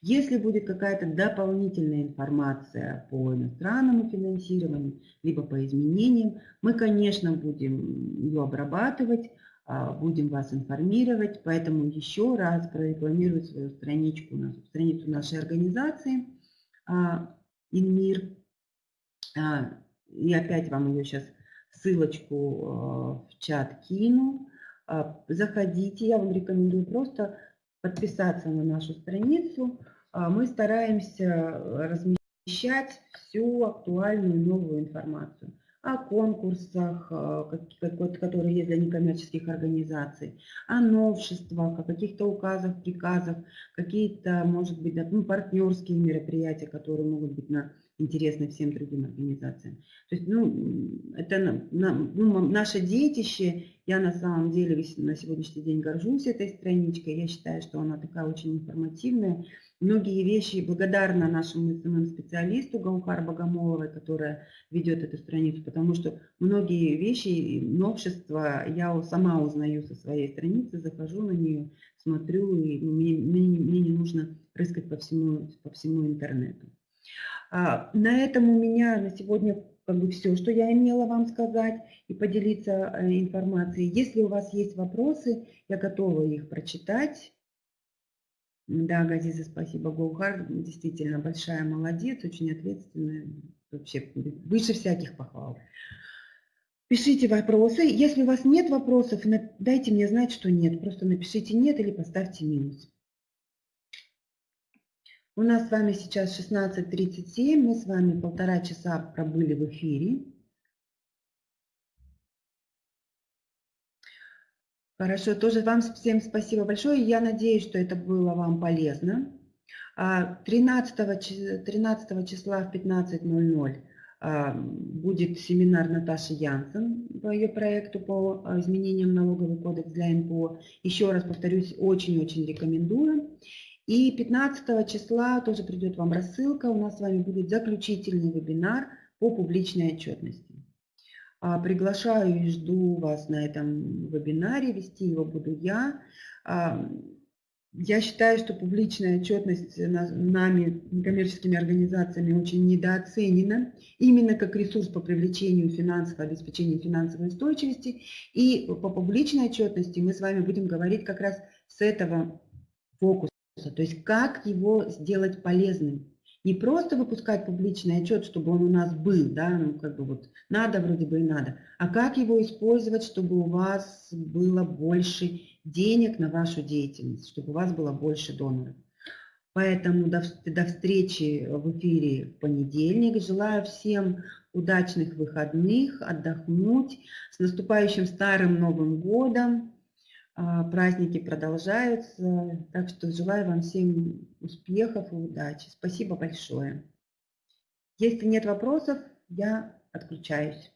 Если будет какая-то дополнительная информация по иностранному финансированию, либо по изменениям, мы, конечно, будем ее обрабатывать, а, будем вас информировать, поэтому еще раз прорекламирую свою страничку, страницу нашей организации «Инмир». А, и опять вам ее сейчас ссылочку в чат кину. Заходите, я вам рекомендую просто подписаться на нашу страницу. Мы стараемся размещать всю актуальную новую информацию о конкурсах, которые есть для некоммерческих организаций, о новшествах, о каких-то указах, приказах, какие-то, может быть, ну, партнерские мероприятия, которые могут быть на, интересны всем другим организациям. То есть, ну, это на, ну, наше детище, я на самом деле на сегодняшний день горжусь этой страничкой, я считаю, что она такая очень информативная, Многие вещи благодарна нашему СММ-специалисту Гаухар Богомоловой, которая ведет эту страницу, потому что многие вещи, новшества я сама узнаю со своей страницы, захожу на нее, смотрю, и мне, мне, мне не нужно рыскать по всему, по всему интернету. А, на этом у меня на сегодня как бы все, что я имела вам сказать и поделиться э, информацией. Если у вас есть вопросы, я готова их прочитать да, Газиза, спасибо. Гоухар действительно большая молодец, очень ответственная, вообще выше всяких похвал. Пишите вопросы. Если у вас нет вопросов, дайте мне знать, что нет. Просто напишите нет или поставьте минус. У нас с вами сейчас 16.37. Мы с вами полтора часа пробыли в эфире. Хорошо, тоже вам всем спасибо большое. Я надеюсь, что это было вам полезно. 13, а, 13 числа в 15.00 а, будет семинар Наташи Янсен по ее проекту по а, изменениям налоговый кодекс для НПО. Еще раз повторюсь, очень-очень рекомендую. И 15 числа тоже придет вам рассылка. У нас с вами будет заключительный вебинар по публичной отчетности. А, приглашаю и жду вас на этом вебинаре, вести его буду я. А, я считаю, что публичная отчетность нами, коммерческими организациями, очень недооценена, именно как ресурс по привлечению финансов, обеспечению финансовой устойчивости. И по публичной отчетности мы с вами будем говорить как раз с этого фокуса, то есть как его сделать полезным не просто выпускать публичный отчет, чтобы он у нас был, да, ну как бы вот надо вроде бы и надо, а как его использовать, чтобы у вас было больше денег на вашу деятельность, чтобы у вас было больше доноров. Поэтому до, до встречи в эфире в понедельник. Желаю всем удачных выходных, отдохнуть. С наступающим Старым Новым Годом! А, праздники продолжаются, так что желаю вам всем успехов и удачи. Спасибо большое. Если нет вопросов, я отключаюсь.